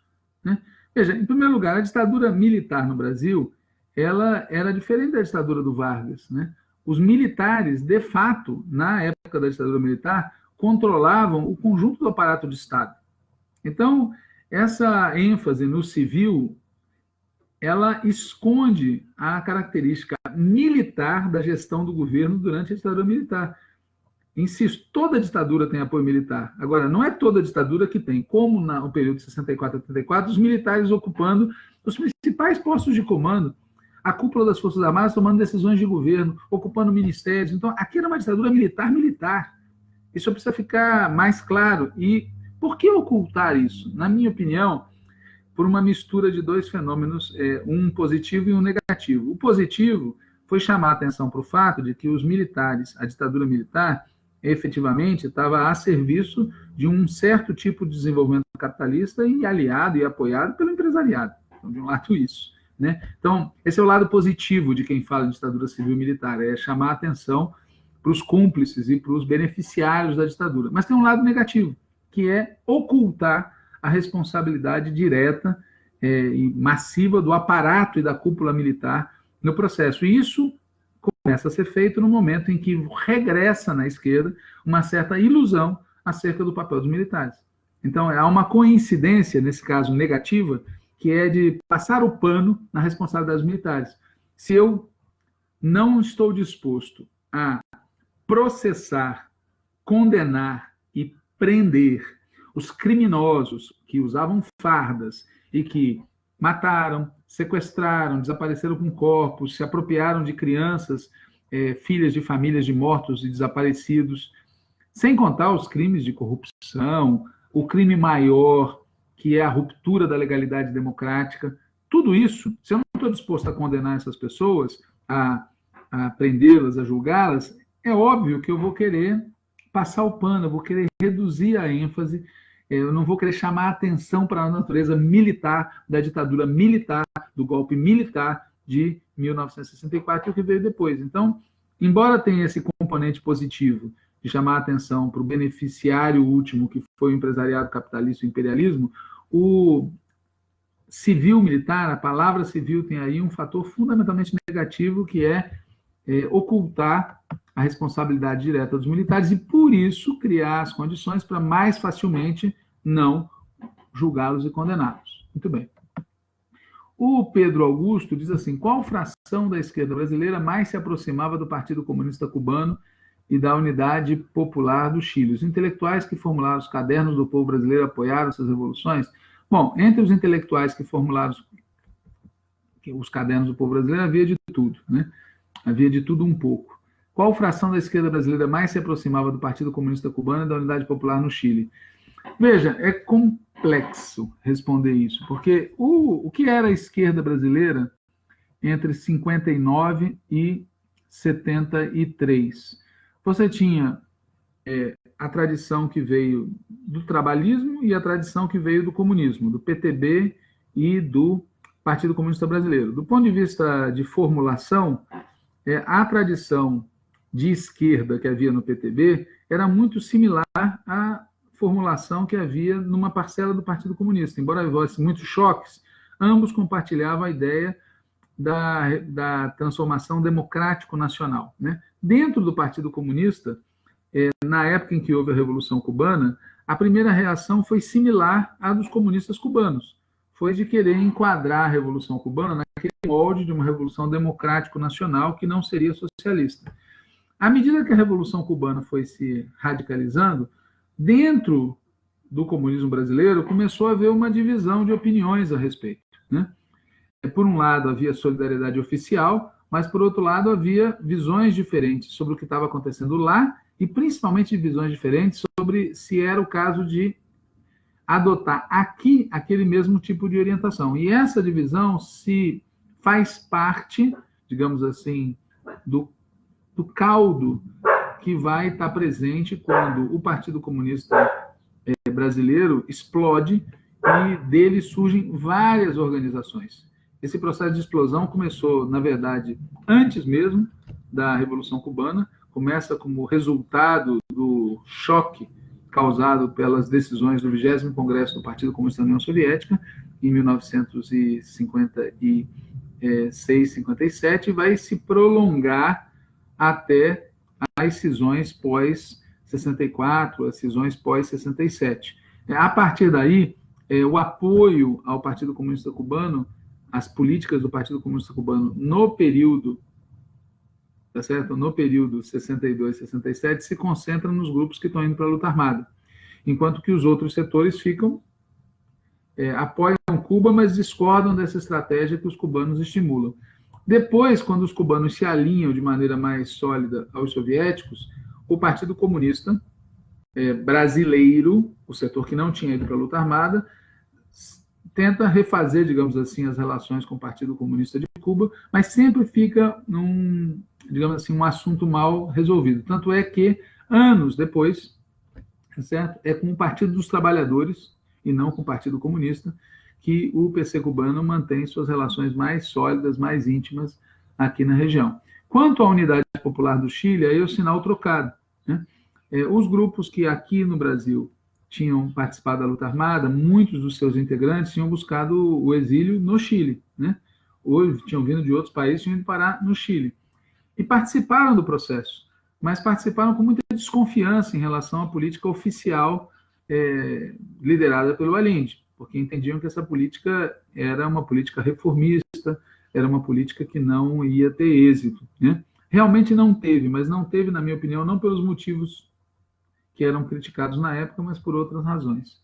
Né? Veja, em primeiro lugar, a ditadura militar no Brasil ela era diferente da ditadura do Vargas. Né? Os militares, de fato, na época da ditadura militar, controlavam o conjunto do aparato de Estado. Então, essa ênfase no civil, ela esconde a característica militar da gestão do governo durante a ditadura militar. Insisto, toda ditadura tem apoio militar. Agora, não é toda ditadura que tem, como no período de 64 a 34, os militares ocupando os principais postos de comando, a cúpula das Forças Armadas tomando decisões de governo, ocupando ministérios. Então, aqui era uma ditadura militar-militar. Isso precisa ficar mais claro. E por que ocultar isso? Na minha opinião, por uma mistura de dois fenômenos, é, um positivo e um negativo. O positivo foi chamar a atenção para o fato de que os militares, a ditadura militar, efetivamente estava a serviço de um certo tipo de desenvolvimento capitalista e aliado e apoiado pelo empresariado. Então, de um lado, isso. Né? Então, esse é o lado positivo de quem fala de ditadura civil e militar, é chamar a atenção para os cúmplices e para os beneficiários da ditadura. Mas tem um lado negativo, que é ocultar a responsabilidade direta é, e massiva do aparato e da cúpula militar no processo. E isso começa a ser feito no momento em que regressa na esquerda uma certa ilusão acerca do papel dos militares. Então, há uma coincidência, nesse caso negativa, que é de passar o pano na responsabilidade dos militares. Se eu não estou disposto a processar, condenar e prender os criminosos que usavam fardas e que mataram, sequestraram, desapareceram com corpos, se apropriaram de crianças, é, filhas de famílias de mortos e desaparecidos, sem contar os crimes de corrupção, o crime maior, que é a ruptura da legalidade democrática. Tudo isso, se eu não estou disposto a condenar essas pessoas, a, a prendê-las, a julgá-las, é óbvio que eu vou querer passar o pano, eu vou querer reduzir a ênfase eu não vou querer chamar a atenção para a natureza militar da ditadura militar, do golpe militar de 1964 e o que veio depois. Então, embora tenha esse componente positivo chamar a atenção para o beneficiário último, que foi o empresariado capitalista e o imperialismo, o civil militar, a palavra civil tem aí um fator fundamentalmente negativo, que é, é ocultar a responsabilidade direta dos militares e, por isso, criar as condições para mais facilmente não julgá-los e condená-los. Muito bem. O Pedro Augusto diz assim: qual fração da esquerda brasileira mais se aproximava do Partido Comunista Cubano e da Unidade Popular do Chile? Os intelectuais que formularam os cadernos do povo brasileiro apoiaram essas revoluções? Bom, entre os intelectuais que formularam os cadernos do povo brasileiro havia de tudo, né? Havia de tudo um pouco. Qual fração da esquerda brasileira mais se aproximava do Partido Comunista Cubano e da Unidade Popular no Chile? Veja, é complexo responder isso, porque o, o que era a esquerda brasileira entre 59 e 73? Você tinha é, a tradição que veio do trabalhismo e a tradição que veio do comunismo, do PTB e do Partido Comunista Brasileiro. Do ponto de vista de formulação, é, a tradição de esquerda que havia no PTB era muito similar à formulação que havia numa parcela do Partido Comunista. Embora houvesse muitos choques, ambos compartilhavam a ideia da, da transformação democrático-nacional. Né? Dentro do Partido Comunista, é, na época em que houve a Revolução Cubana, a primeira reação foi similar à dos comunistas cubanos. Foi de querer enquadrar a Revolução Cubana naquele molde de uma revolução democrático-nacional que não seria socialista. À medida que a Revolução Cubana foi se radicalizando, dentro do comunismo brasileiro começou a haver uma divisão de opiniões a respeito. Né? por um lado, havia solidariedade oficial, mas, por outro lado, havia visões diferentes sobre o que estava acontecendo lá e, principalmente, visões diferentes sobre se era o caso de adotar aqui aquele mesmo tipo de orientação. E essa divisão se faz parte, digamos assim, do, do caldo que vai estar presente quando o Partido Comunista é, Brasileiro explode e dele surgem várias organizações. Esse processo de explosão começou, na verdade, antes mesmo da Revolução Cubana, começa como resultado do choque causado pelas decisões do 20 Congresso do Partido Comunista da União Soviética, em 1956, 57, vai se prolongar até as cisões pós-64, as cisões pós-67. A partir daí, é, o apoio ao Partido Comunista Cubano, as políticas do Partido Comunista Cubano no período tá certo? No período 62, 67, se concentra nos grupos que estão indo para a luta armada, enquanto que os outros setores ficam é, apoiam Cuba, mas discordam dessa estratégia que os cubanos estimulam. Depois, quando os cubanos se alinham de maneira mais sólida aos soviéticos, o Partido Comunista é, brasileiro, o setor que não tinha ido para a luta armada, tenta refazer, digamos assim, as relações com o Partido Comunista de Cuba, mas sempre fica num, digamos assim, um assunto mal resolvido. Tanto é que, anos depois, tá certo? é com o Partido dos Trabalhadores, e não com o Partido Comunista, que o PC cubano mantém suas relações mais sólidas, mais íntimas aqui na região. Quanto à Unidade Popular do Chile, aí é o sinal trocado. Né? É, os grupos que aqui no Brasil tinham participado da luta armada, muitos dos seus integrantes tinham buscado o exílio no Chile, né? Ou tinham vindo de outros países, tinham ido parar no Chile. E participaram do processo, mas participaram com muita desconfiança em relação à política oficial é, liderada pelo Allende, porque entendiam que essa política era uma política reformista, era uma política que não ia ter êxito, né? Realmente não teve, mas não teve, na minha opinião, não pelos motivos que eram criticados na época, mas por outras razões.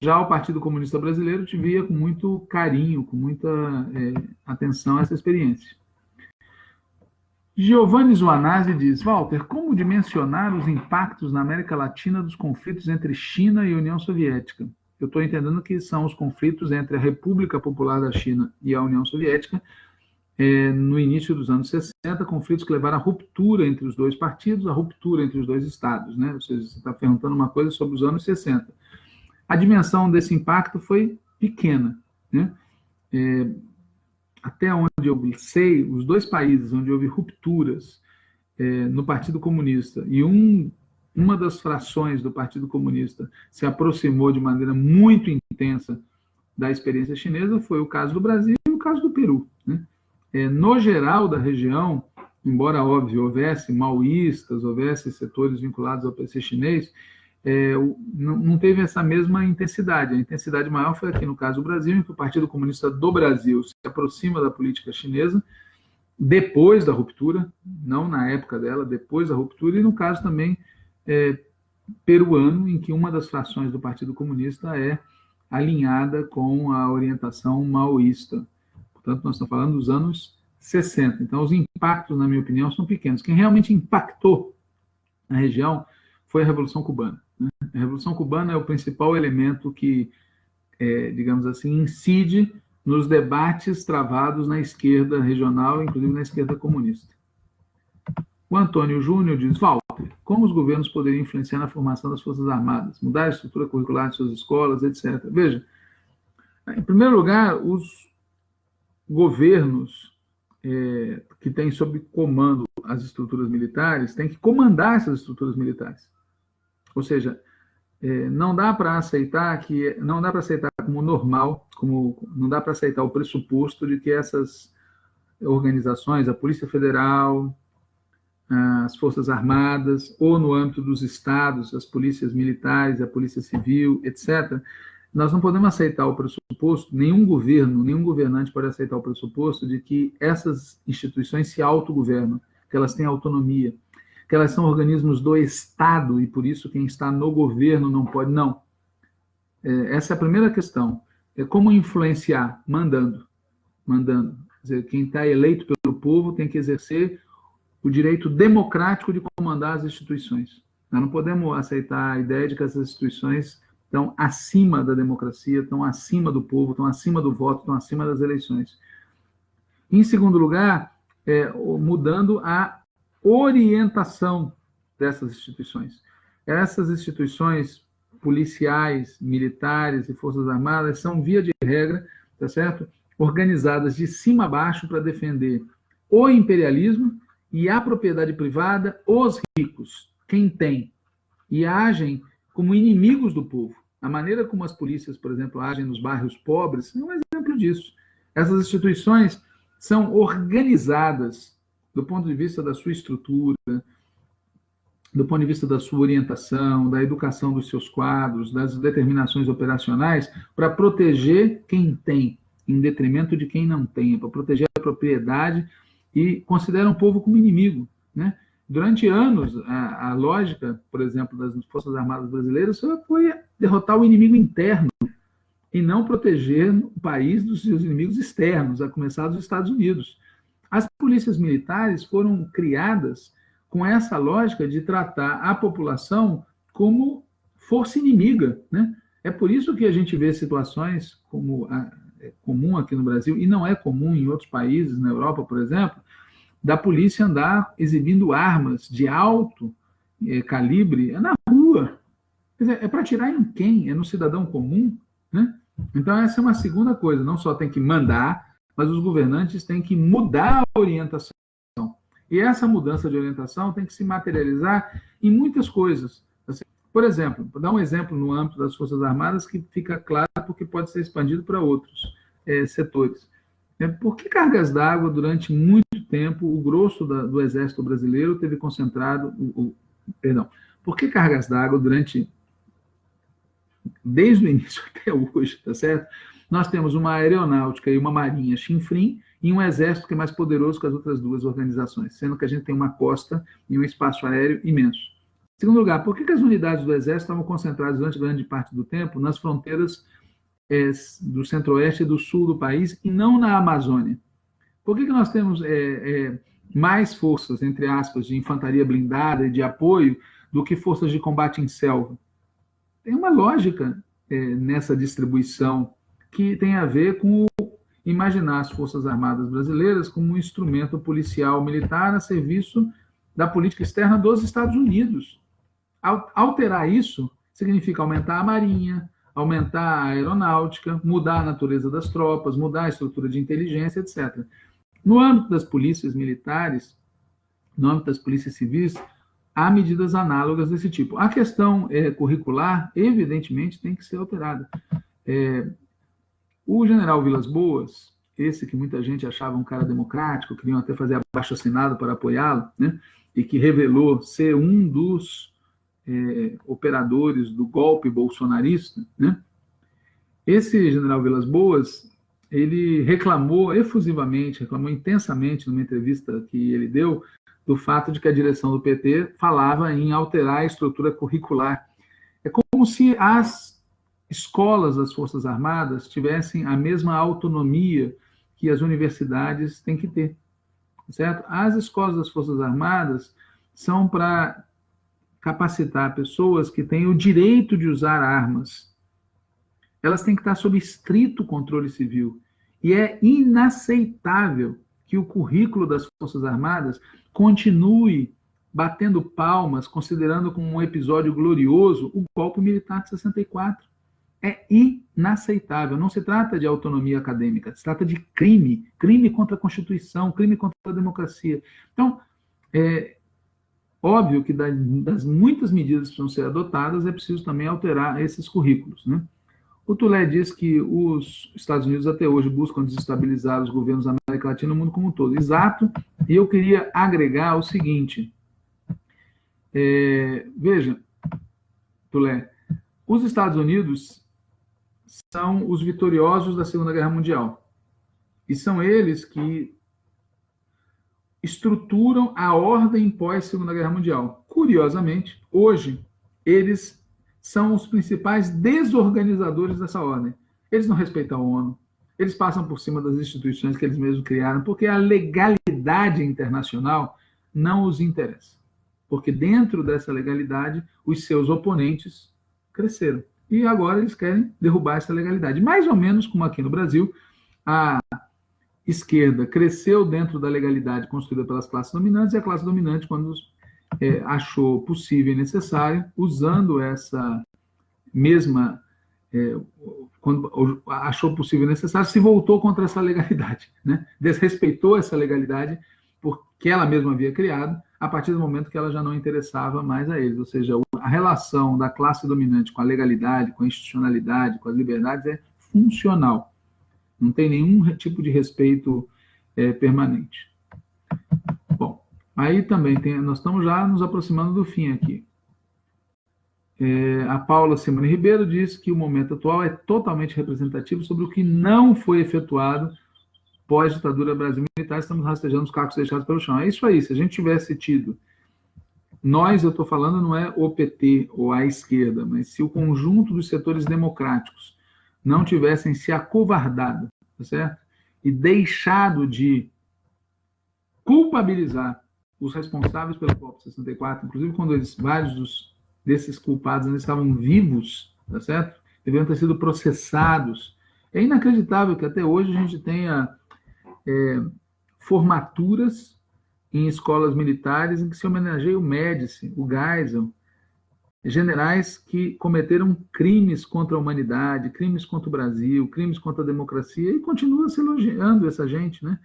Já o Partido Comunista Brasileiro te via com muito carinho, com muita é, atenção a essa experiência. Giovanni Zuanazzi diz, Walter, como dimensionar os impactos na América Latina dos conflitos entre China e União Soviética? Eu estou entendendo que são os conflitos entre a República Popular da China e a União Soviética, é, no início dos anos 60, conflitos que levaram à ruptura entre os dois partidos, à ruptura entre os dois estados. Né? Você está perguntando uma coisa sobre os anos 60. A dimensão desse impacto foi pequena. Né? É, até onde eu sei, os dois países onde houve rupturas é, no Partido Comunista e um, uma das frações do Partido Comunista se aproximou de maneira muito intensa da experiência chinesa foi o caso do Brasil e o caso do Peru. É, no geral da região, embora, óbvio, houvesse maoístas, houvesse setores vinculados ao PC chinês, é, não, não, teve essa mesma intensidade. A intensidade maior foi aqui no caso do Brasil, em que o Partido Comunista do Brasil se aproxima da política chinesa depois da ruptura, não na época dela, depois da ruptura, e no caso também é, peruano, em que uma das frações do Partido Comunista é alinhada com a orientação maoísta. Portanto, nós estamos falando dos anos 60. Então, os impactos, na minha opinião, são pequenos. Quem realmente impactou a região foi a Revolução Cubana. Né? A Revolução Cubana é o principal elemento que, é, digamos assim, incide nos debates travados na esquerda regional, inclusive na esquerda comunista. O Antônio Júnior diz, Walter, como os governos poderiam influenciar na formação das Forças Armadas, mudar a estrutura curricular de suas escolas, etc. Veja, em primeiro lugar, os governos é, que têm sob comando as estruturas militares têm que comandar essas estruturas militares. Ou seja, é, não dá para aceitar que não dá para aceitar como normal, como não dá para aceitar o pressuposto de que essas organizações, a Polícia Federal, as Forças Armadas, ou no âmbito dos estados, as polícias militares, a Polícia Civil, etc., nós não podemos aceitar o pressuposto, nenhum governo, nenhum governante pode aceitar o pressuposto de que essas instituições se autogovernam, que elas têm autonomia, que elas são organismos do Estado e por isso quem está no governo não pode. Não. É, essa é a primeira questão. É como influenciar mandando. mandando. Quer dizer, quem está eleito pelo povo tem que exercer o direito democrático de comandar as instituições. Nós não podemos aceitar a ideia de que essas instituições estão acima da democracia, estão acima do povo, estão acima do voto, estão acima das eleições. Em segundo lugar, é, mudando a orientação dessas instituições. Essas instituições policiais, militares e forças armadas são, via de regra, tá certo? organizadas de cima a baixo para defender o imperialismo e a propriedade privada, os ricos, quem tem, e agem como inimigos do povo. A maneira como as polícias, por exemplo, agem nos bairros pobres é um exemplo disso. Essas instituições são organizadas do ponto de vista da sua estrutura, do ponto de vista da sua orientação, da educação dos seus quadros, das determinações operacionais, para proteger quem tem, em detrimento de quem não tem, para proteger a propriedade e considera o povo como inimigo. Né? Durante anos, a, a, lógica, por exemplo, das Forças Armadas Brasileiras foi derrotar o inimigo interno e não proteger o país dos seus inimigos externos, a começar dos Estados Unidos. As polícias militares foram criadas com essa lógica de tratar a população como força inimiga. Né? É por isso que a gente vê situações como a, é comum aqui no Brasil, e não é comum em outros países, na Europa, por exemplo, da polícia andar exibindo armas de alto é, calibre na rua. Dizer, é para tirar em quem? É no cidadão comum? Né? Então, essa é uma segunda coisa. Não só tem que mandar, mas os governantes têm que mudar a orientação e essa mudança de orientação tem que se materializar em muitas coisas. Assim, por exemplo, vou dar um exemplo no âmbito das Forças Armadas que fica claro porque pode ser expandido para outros é, setores. É, por que cargas d'água, durante muito tempo, o grosso da, do Exército Brasileiro teve concentrado... O, o, perdão. Por que cargas d'água, durante... Desde o início até hoje, tá certo? Nós temos uma aeronáutica e uma marinha chinfrim, e um exército que é mais poderoso que as outras duas organizações, sendo que a gente tem uma costa e um espaço aéreo imenso. Em segundo lugar, por que, as unidades do exército estavam concentradas durante grande parte do tempo nas fronteiras é, do centro-oeste e do sul do país e não na Amazônia? Por que, que nós temos é, é, mais forças, entre aspas, de infantaria blindada e de apoio do que forças de combate em selva? Tem uma lógica é, nessa distribuição que tem a ver com imaginar as Forças Armadas Brasileiras como um instrumento policial militar a serviço da política externa dos Estados Unidos. Alterar isso significa aumentar a marinha, aumentar a aeronáutica, mudar a natureza das tropas, mudar a estrutura de inteligência, etc. No âmbito das polícias militares, no âmbito das polícias civis, há medidas análogas desse tipo. A questão é, curricular, evidentemente, tem que ser alterada. É, o general Vilas Boas, esse que muita gente achava um cara democrático, queriam até fazer abaixo-assinado para apoiá-lo, né? e que revelou ser um dos é, operadores do golpe bolsonarista, né? esse general Vilas Boas, ele reclamou efusivamente, reclamou intensamente numa entrevista que ele deu, do fato de que a direção do PT falava em alterar a estrutura curricular. É como se as escolas das Forças Armadas tivessem a mesma autonomia que as universidades têm que ter, certo? As escolas das Forças Armadas são para capacitar pessoas que têm o direito de usar armas. Elas têm que estar sob estrito controle civil. E é inaceitável que o currículo das Forças Armadas continue batendo palmas, considerando como um episódio glorioso o golpe militar de 64 é inaceitável. Não se trata de autonomia acadêmica, se trata de crime, crime contra a Constituição, crime contra a democracia. Então, é óbvio que das muitas medidas que precisam ser adotadas, é preciso também alterar esses currículos. Né? O Tulé diz que os Estados Unidos até hoje buscam desestabilizar os governos da América Latina e no mundo como um todo. Exato, e eu queria agregar o seguinte. É, veja, Tulé, os Estados Unidos são os vitoriosos da Segunda Guerra Mundial. E são eles que estruturam a ordem pós-Segunda Guerra Mundial. Curiosamente, hoje, eles são os principais desorganizadores dessa ordem. Eles não respeitam a ONU, eles passam por cima das instituições que eles mesmos criaram, porque a legalidade internacional não os interessa. Porque dentro dessa legalidade, os seus oponentes cresceram. E agora eles querem derrubar essa legalidade. Mais ou menos como aqui no Brasil, a esquerda cresceu dentro da legalidade construída pelas classes dominantes, e a classe dominante, quando é, achou possível e necessário, usando essa mesma. É, quando achou possível e necessário, se voltou contra essa legalidade, né? desrespeitou essa legalidade porque ela mesma havia criado, a partir do momento que ela já não interessava mais a eles. Ou seja, a relação da classe dominante com a legalidade, com a institucionalidade, com as liberdades é funcional. Não tem nenhum tipo de respeito é, permanente. Bom, aí também tem, nós estamos já nos aproximando do fim aqui. É, a Paula Simone Ribeiro diz que o momento atual é totalmente representativo sobre o que não foi efetuado pós-ditadura Brasil militar, estamos rastejando os cacos deixados pelo chão. É isso aí, se a gente tivesse tido, nós, eu estou falando, não é o PT ou a esquerda, mas se o conjunto dos setores democráticos não tivessem se acovardado, tá certo? E deixado de culpabilizar os responsáveis pelo golpe 64, inclusive quando eles, vários dos, desses culpados ainda estavam vivos, tá certo? Deveriam ter sido processados. É inacreditável que até hoje a gente tenha é, formaturas em escolas militares em que se homenageia o Médici, o Geisel, generais que cometeram crimes contra a humanidade, crimes contra o Brasil, crimes contra a democracia, e continua se elogiando essa gente. Né?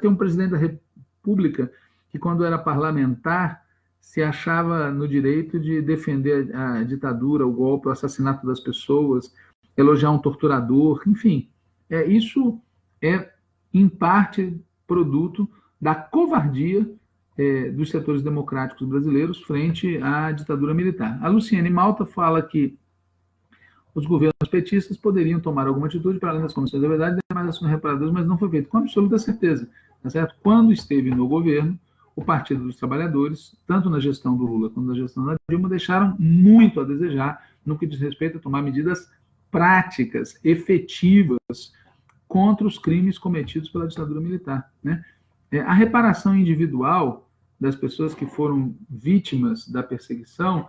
Tem um presidente da República que, quando era parlamentar, se achava no direito de defender a ditadura, o golpe, o assassinato das pessoas, elogiar um torturador, enfim. É, isso é em parte produto da covardia é, dos setores democráticos brasileiros frente à ditadura militar. A Luciane Malta fala que os governos petistas poderiam tomar alguma atitude para além das comissões da verdade demais ações reparadoras, mas não foi feito, com absoluta certeza. Tá certo? Quando esteve no governo, o Partido dos Trabalhadores, tanto na gestão do Lula quanto na gestão da Dilma, deixaram muito a desejar no que diz respeito a tomar medidas práticas, efetivas, contra os crimes cometidos pela ditadura militar. Né? É, a reparação individual das pessoas que foram vítimas da perseguição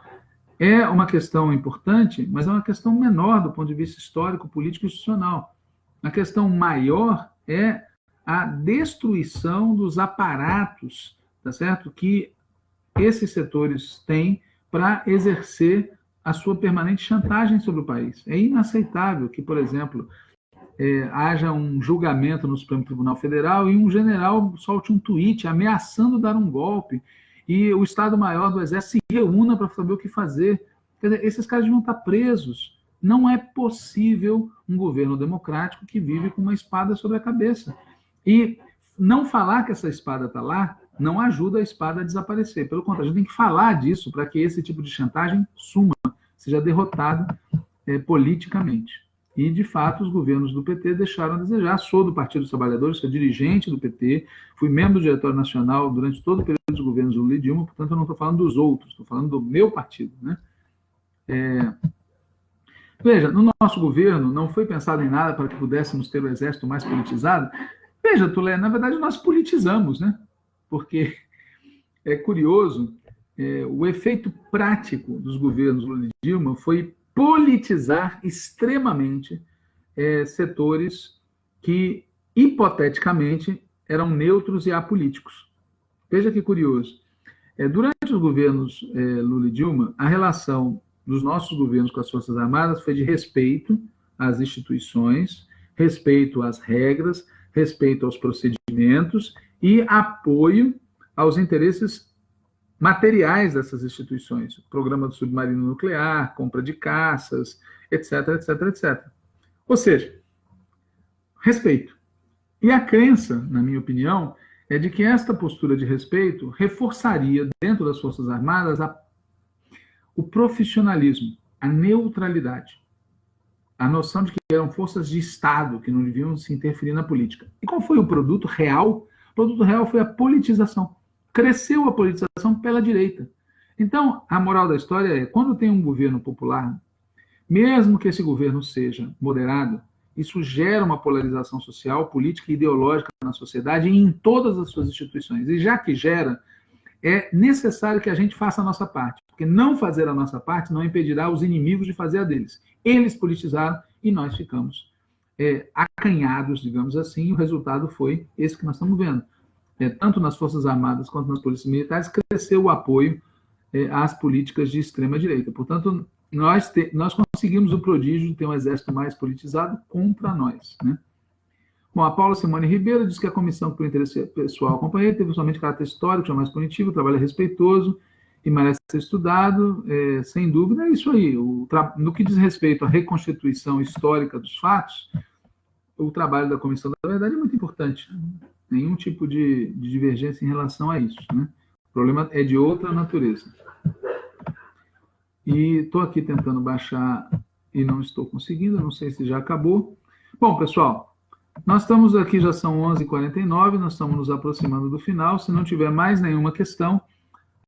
é uma questão importante, mas é uma questão menor do ponto de vista histórico, político e institucional. A questão maior é a destruição dos aparatos, tá certo? Que esses setores têm para exercer a sua permanente chantagem sobre o país. É inaceitável que, por exemplo, é, haja um julgamento no Supremo Tribunal Federal e um general solte um tweet ameaçando dar um golpe e o Estado-Maior do Exército se reúna para saber o que fazer. Quer dizer, esses caras deviam estar presos. Não é possível um governo democrático que vive com uma espada sobre a cabeça. E não falar que essa espada está lá não ajuda a espada a desaparecer. Pelo contrário, a gente tem que falar disso para que esse tipo de chantagem suma, seja derrotado é, politicamente. E, de fato, os governos do PT deixaram a desejar. Sou do Partido dos Trabalhadores, sou dirigente do PT, fui membro do Diretório Nacional durante todo o período dos governos do Lula e Dilma, portanto, eu não estou falando dos outros, estou falando do meu partido. Né? É... Veja, no nosso governo não foi pensado em nada para que pudéssemos ter o exército mais politizado. Veja, Tulé, na verdade nós politizamos, né? Porque é curioso, é, o efeito prático dos governos Lula e Dilma foi politizar extremamente é, setores que, hipoteticamente, eram neutros e apolíticos. Veja que curioso. É, durante os governos é, Lula e Dilma, a relação dos nossos governos com as Forças Armadas foi de respeito às instituições, respeito às regras, respeito aos procedimentos e apoio aos interesses materiais dessas instituições, programa do submarino nuclear, compra de caças, etc, etc, etc. Ou seja, respeito. E a crença, na minha opinião, é de que esta postura de respeito reforçaria dentro das Forças Armadas a, o profissionalismo, a neutralidade, a noção de que eram forças de Estado que não deviam se interferir na política. E qual foi o produto real? O produto real foi a politização cresceu a politização pela direita. Então, a moral da história é, quando tem um governo popular, mesmo que esse governo seja moderado, Isso gera uma polarização social, política e ideológica na sociedade e em todas as suas instituições. E já que gera, é necessário que a gente faça a nossa parte, porque não fazer a nossa parte não impedirá os inimigos de fazer a deles. Eles politizaram e nós ficamos é, acanhados, digamos assim, e o resultado foi esse que nós estamos vendo. É, tanto nas Forças Armadas quanto nas polícias militares, cresceu o apoio é, às políticas de extrema-direita. Portanto, nós, te, nós conseguimos o prodígio de ter um exército mais politizado contra nós. Né? Bom, a Paula Simone Ribeiro diz que a comissão por interesse pessoal acompanhei teve somente caráter histórico, jamais punitivo, o trabalho é respeitoso e merece ser estudado, é, sem dúvida, é isso aí. O, no que diz respeito à reconstituição histórica dos fatos, o trabalho da Comissão da Verdade é muito importante. Nenhum tipo de, de divergência em relação a isso. Né? O problema é de outra natureza. E estou aqui tentando baixar e não estou conseguindo, não sei se já acabou. Bom, pessoal, nós estamos aqui, já são 11h49, nós estamos nos aproximando do final. Se não tiver mais nenhuma questão,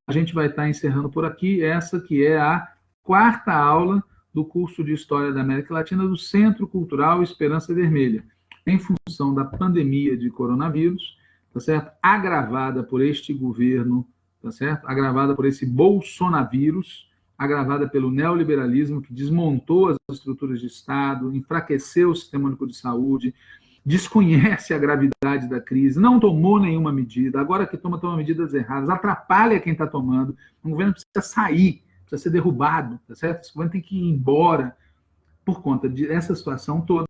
a gente vai estar encerrando por aqui essa que é a quarta aula do curso de História da América Latina do Centro Cultural Esperança Vermelha, em função da pandemia de coronavírus, tá certo? Agravada por este governo, tá certo? Agravada por esse bolsonavírus, agravada pelo neoliberalismo que desmontou as estruturas de Estado, enfraqueceu o sistema único de saúde, desconhece a gravidade da crise, não tomou nenhuma medida, agora que toma, toma medidas erradas, atrapalha quem está tomando, o governo precisa sair, precisa ser derrubado, tá certo? Esse governo tem que ir embora. Por conta dessa situação toda,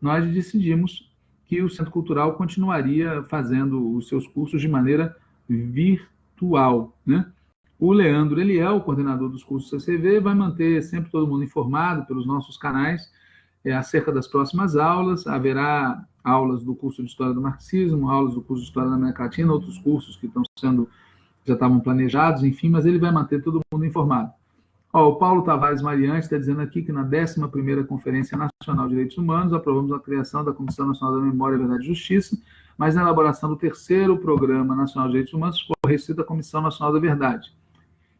nós decidimos que o Centro Cultural continuaria fazendo os seus cursos de maneira virtual, né? O Leandro Eliel, o coordenador dos cursos CCV, vai manter sempre todo mundo informado pelos nossos canais é, acerca das próximas aulas. Haverá aulas do curso de História do Marxismo, aulas do curso de História da América Latina, outros cursos que estão sendo, já estavam planejados, enfim, mas ele vai manter todo mundo informado. Ó, o Paulo Tavares Mariante está dizendo aqui que na 11ª Conferência Nacional de Direitos Humanos aprovamos a criação da Comissão Nacional da Memória, Verdade e Justiça, mas na elaboração do terceiro Programa Nacional de Direitos Humanos foi restrita a Comissão Nacional da Verdade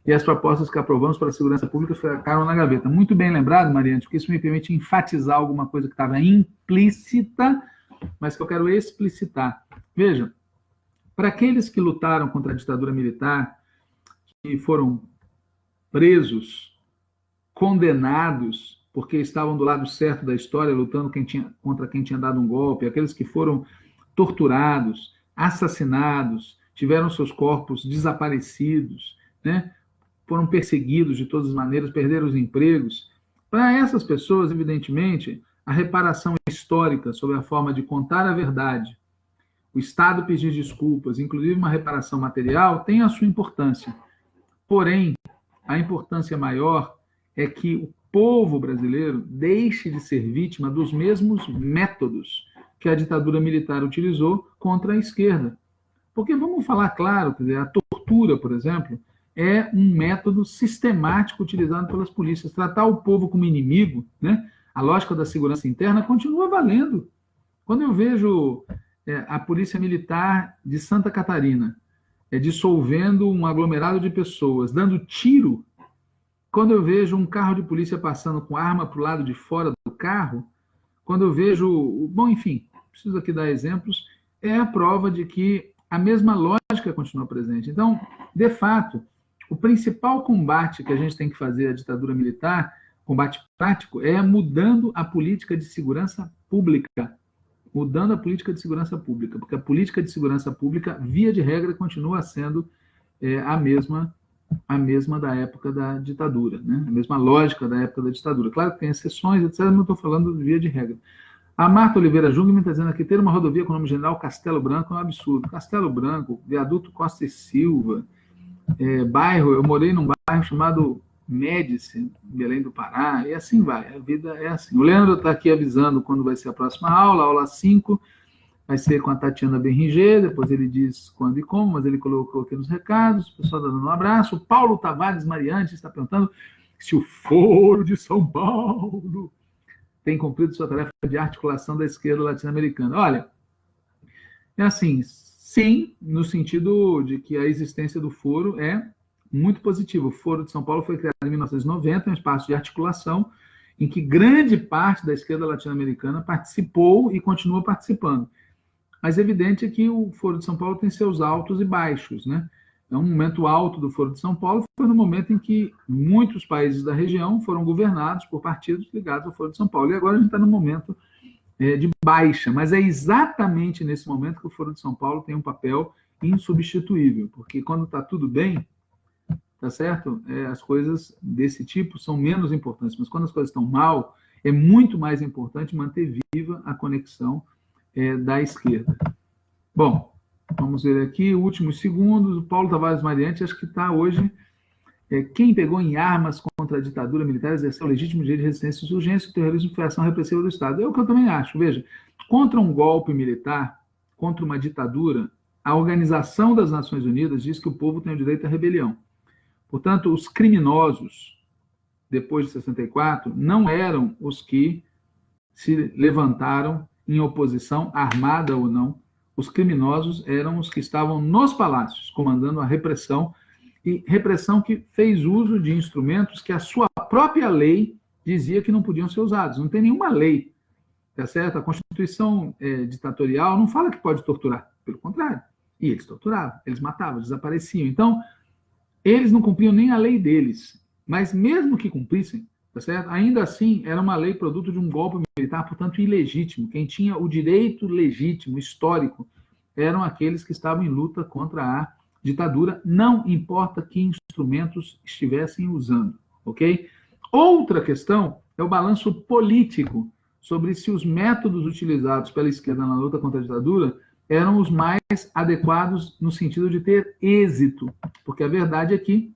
e as propostas que aprovamos para a segurança pública ficaram na gaveta. Muito bem lembrado, Mariante, porque isso me permite enfatizar alguma coisa que estava implícita, mas que eu quero explicitar. Veja, para aqueles que lutaram contra a ditadura militar, que foram presos, condenados, porque estavam do lado certo da história, lutando quem tinha, contra quem tinha dado um golpe, aqueles que foram torturados, assassinados, tiveram seus corpos desaparecidos, né? foram perseguidos de todas as maneiras, perderam os empregos. Para essas pessoas, evidentemente, a reparação histórica sobre a forma de contar a verdade, o Estado pedir desculpas, inclusive uma reparação material, tem a sua importância. Porém, a importância maior é que o povo brasileiro deixe de ser vítima dos mesmos métodos que a ditadura militar utilizou contra a esquerda. Porque vamos falar claro, a tortura, por exemplo, é um método sistemático utilizado pelas polícias. Tratar o povo como inimigo, né? a lógica da segurança interna continua valendo. Quando eu vejo é, a Polícia Militar de Santa Catarina é, dissolvendo um aglomerado de pessoas, dando tiro, quando eu vejo um carro de polícia passando com arma para o lado de fora do carro, quando eu vejo. Bom, enfim, preciso aqui dar exemplos, é a prova de que a mesma lógica continua presente. Então, de fato, o principal combate que a gente tem que fazer à ditadura militar, combate prático, é mudando a política de segurança pública. Mudando a política de segurança pública, porque a política de segurança pública, via de regra, continua sendo é, a mesma a mesma da época da ditadura, né? a mesma lógica da época da ditadura. Claro que tem exceções, etc., mas eu estou falando via de regra. A Marta Oliveira Jung está dizendo aqui, ter uma rodovia com o nome general Castelo Branco é um absurdo. Castelo Branco, viaduto Costa e Silva, é, bairro, eu morei num bairro chamado Médici, Belém do Pará, e assim vai, a vida é assim. O Leandro está aqui avisando quando vai ser a próxima aula, aula 5, vai ser com a Tatiana Berringer, depois ele diz quando e como, mas ele colocou aqui nos recados, o pessoal está dando um abraço. O Paulo Tavares Mariante está perguntando se o Foro de São Paulo tem cumprido sua tarefa de articulação da esquerda latino-americana. Olha, é assim, Sim, no sentido de que a existência do foro é muito positiva. O Foro de São Paulo foi criado em 1990, é um espaço de articulação, em que grande parte da esquerda latino-americana participou e continua participando. Mas é evidente que o Foro de São Paulo tem seus altos e baixos, né? É um momento alto do Foro de São Paulo foi no momento em que muitos países da região foram governados por partidos ligados ao Foro de São Paulo. E agora a gente está no momento é, de baixa, mas é exatamente nesse momento que o Foro de São Paulo tem um papel insubstituível, porque quando está tudo bem, tá certo? É, as coisas desse tipo são menos importantes, mas quando as coisas estão mal, é muito mais importante manter viva a conexão é, da esquerda. Bom, vamos ver aqui, últimos segundos, o Paulo Tavares Mariante, acho que está hoje, é, quem pegou em armas contra a ditadura militar exerceu o legítimo direito de resistência e insurgência, o terrorismo foi ação repressiva do Estado. É o que eu também acho, veja, contra um golpe militar, contra uma ditadura, a Organização das Nações Unidas diz que o povo tem o direito à rebelião. Portanto, os criminosos, depois de 64, não eram os que se levantaram em oposição, armada ou não. Os criminosos eram os que estavam nos palácios, comandando a repressão, e repressão que fez uso de instrumentos que a sua própria lei dizia que não podiam ser usados. Não tem nenhuma lei, tá certo? A Constituição é, ditatorial não fala que pode torturar, pelo contrário. E eles torturavam, eles matavam, desapareciam. Então, eles não cumpriam nem a lei deles. Mas mesmo que cumprissem, tá certo? ainda assim era uma lei produto de um golpe militar, portanto ilegítimo. Quem tinha o direito legítimo, histórico, eram aqueles que estavam em luta contra a ditadura, não importa que instrumentos estivessem usando, ok? Outra questão é o balanço político sobre se os métodos utilizados pela esquerda na luta contra a ditadura eram os mais adequados no sentido de ter êxito, porque a verdade é que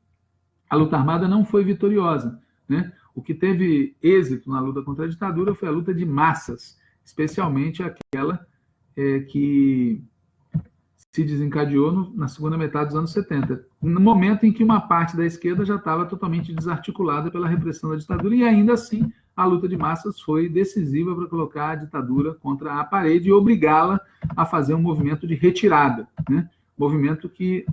a luta armada não foi vitoriosa. Né? O que teve êxito na luta contra a ditadura foi a luta de massas, especialmente aquela é, que se desencadeou no, na segunda metade dos anos 70, no momento em que uma parte da esquerda já estava totalmente desarticulada pela repressão da ditadura, e ainda assim a luta de massas foi decisiva para colocar a ditadura contra a parede e obrigá-la a fazer um movimento de retirada, né? movimento que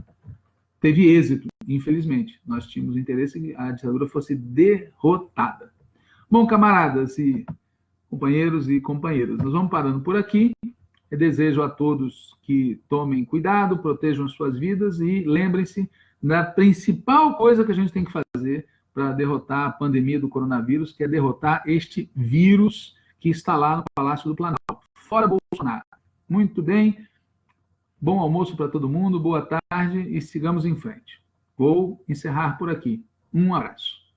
teve êxito, infelizmente. Nós tínhamos interesse que a ditadura fosse derrotada. Bom, camaradas e companheiros e companheiras, nós vamos parando por aqui. Eu desejo a todos que tomem cuidado, protejam as suas vidas e lembrem-se da principal coisa que a gente tem que fazer para derrotar a pandemia do coronavírus, que é derrotar este vírus que está lá no Palácio do Planalto. Fora Bolsonaro. Muito bem. Bom almoço para todo mundo, boa tarde e sigamos em frente. Vou encerrar por aqui. Um abraço.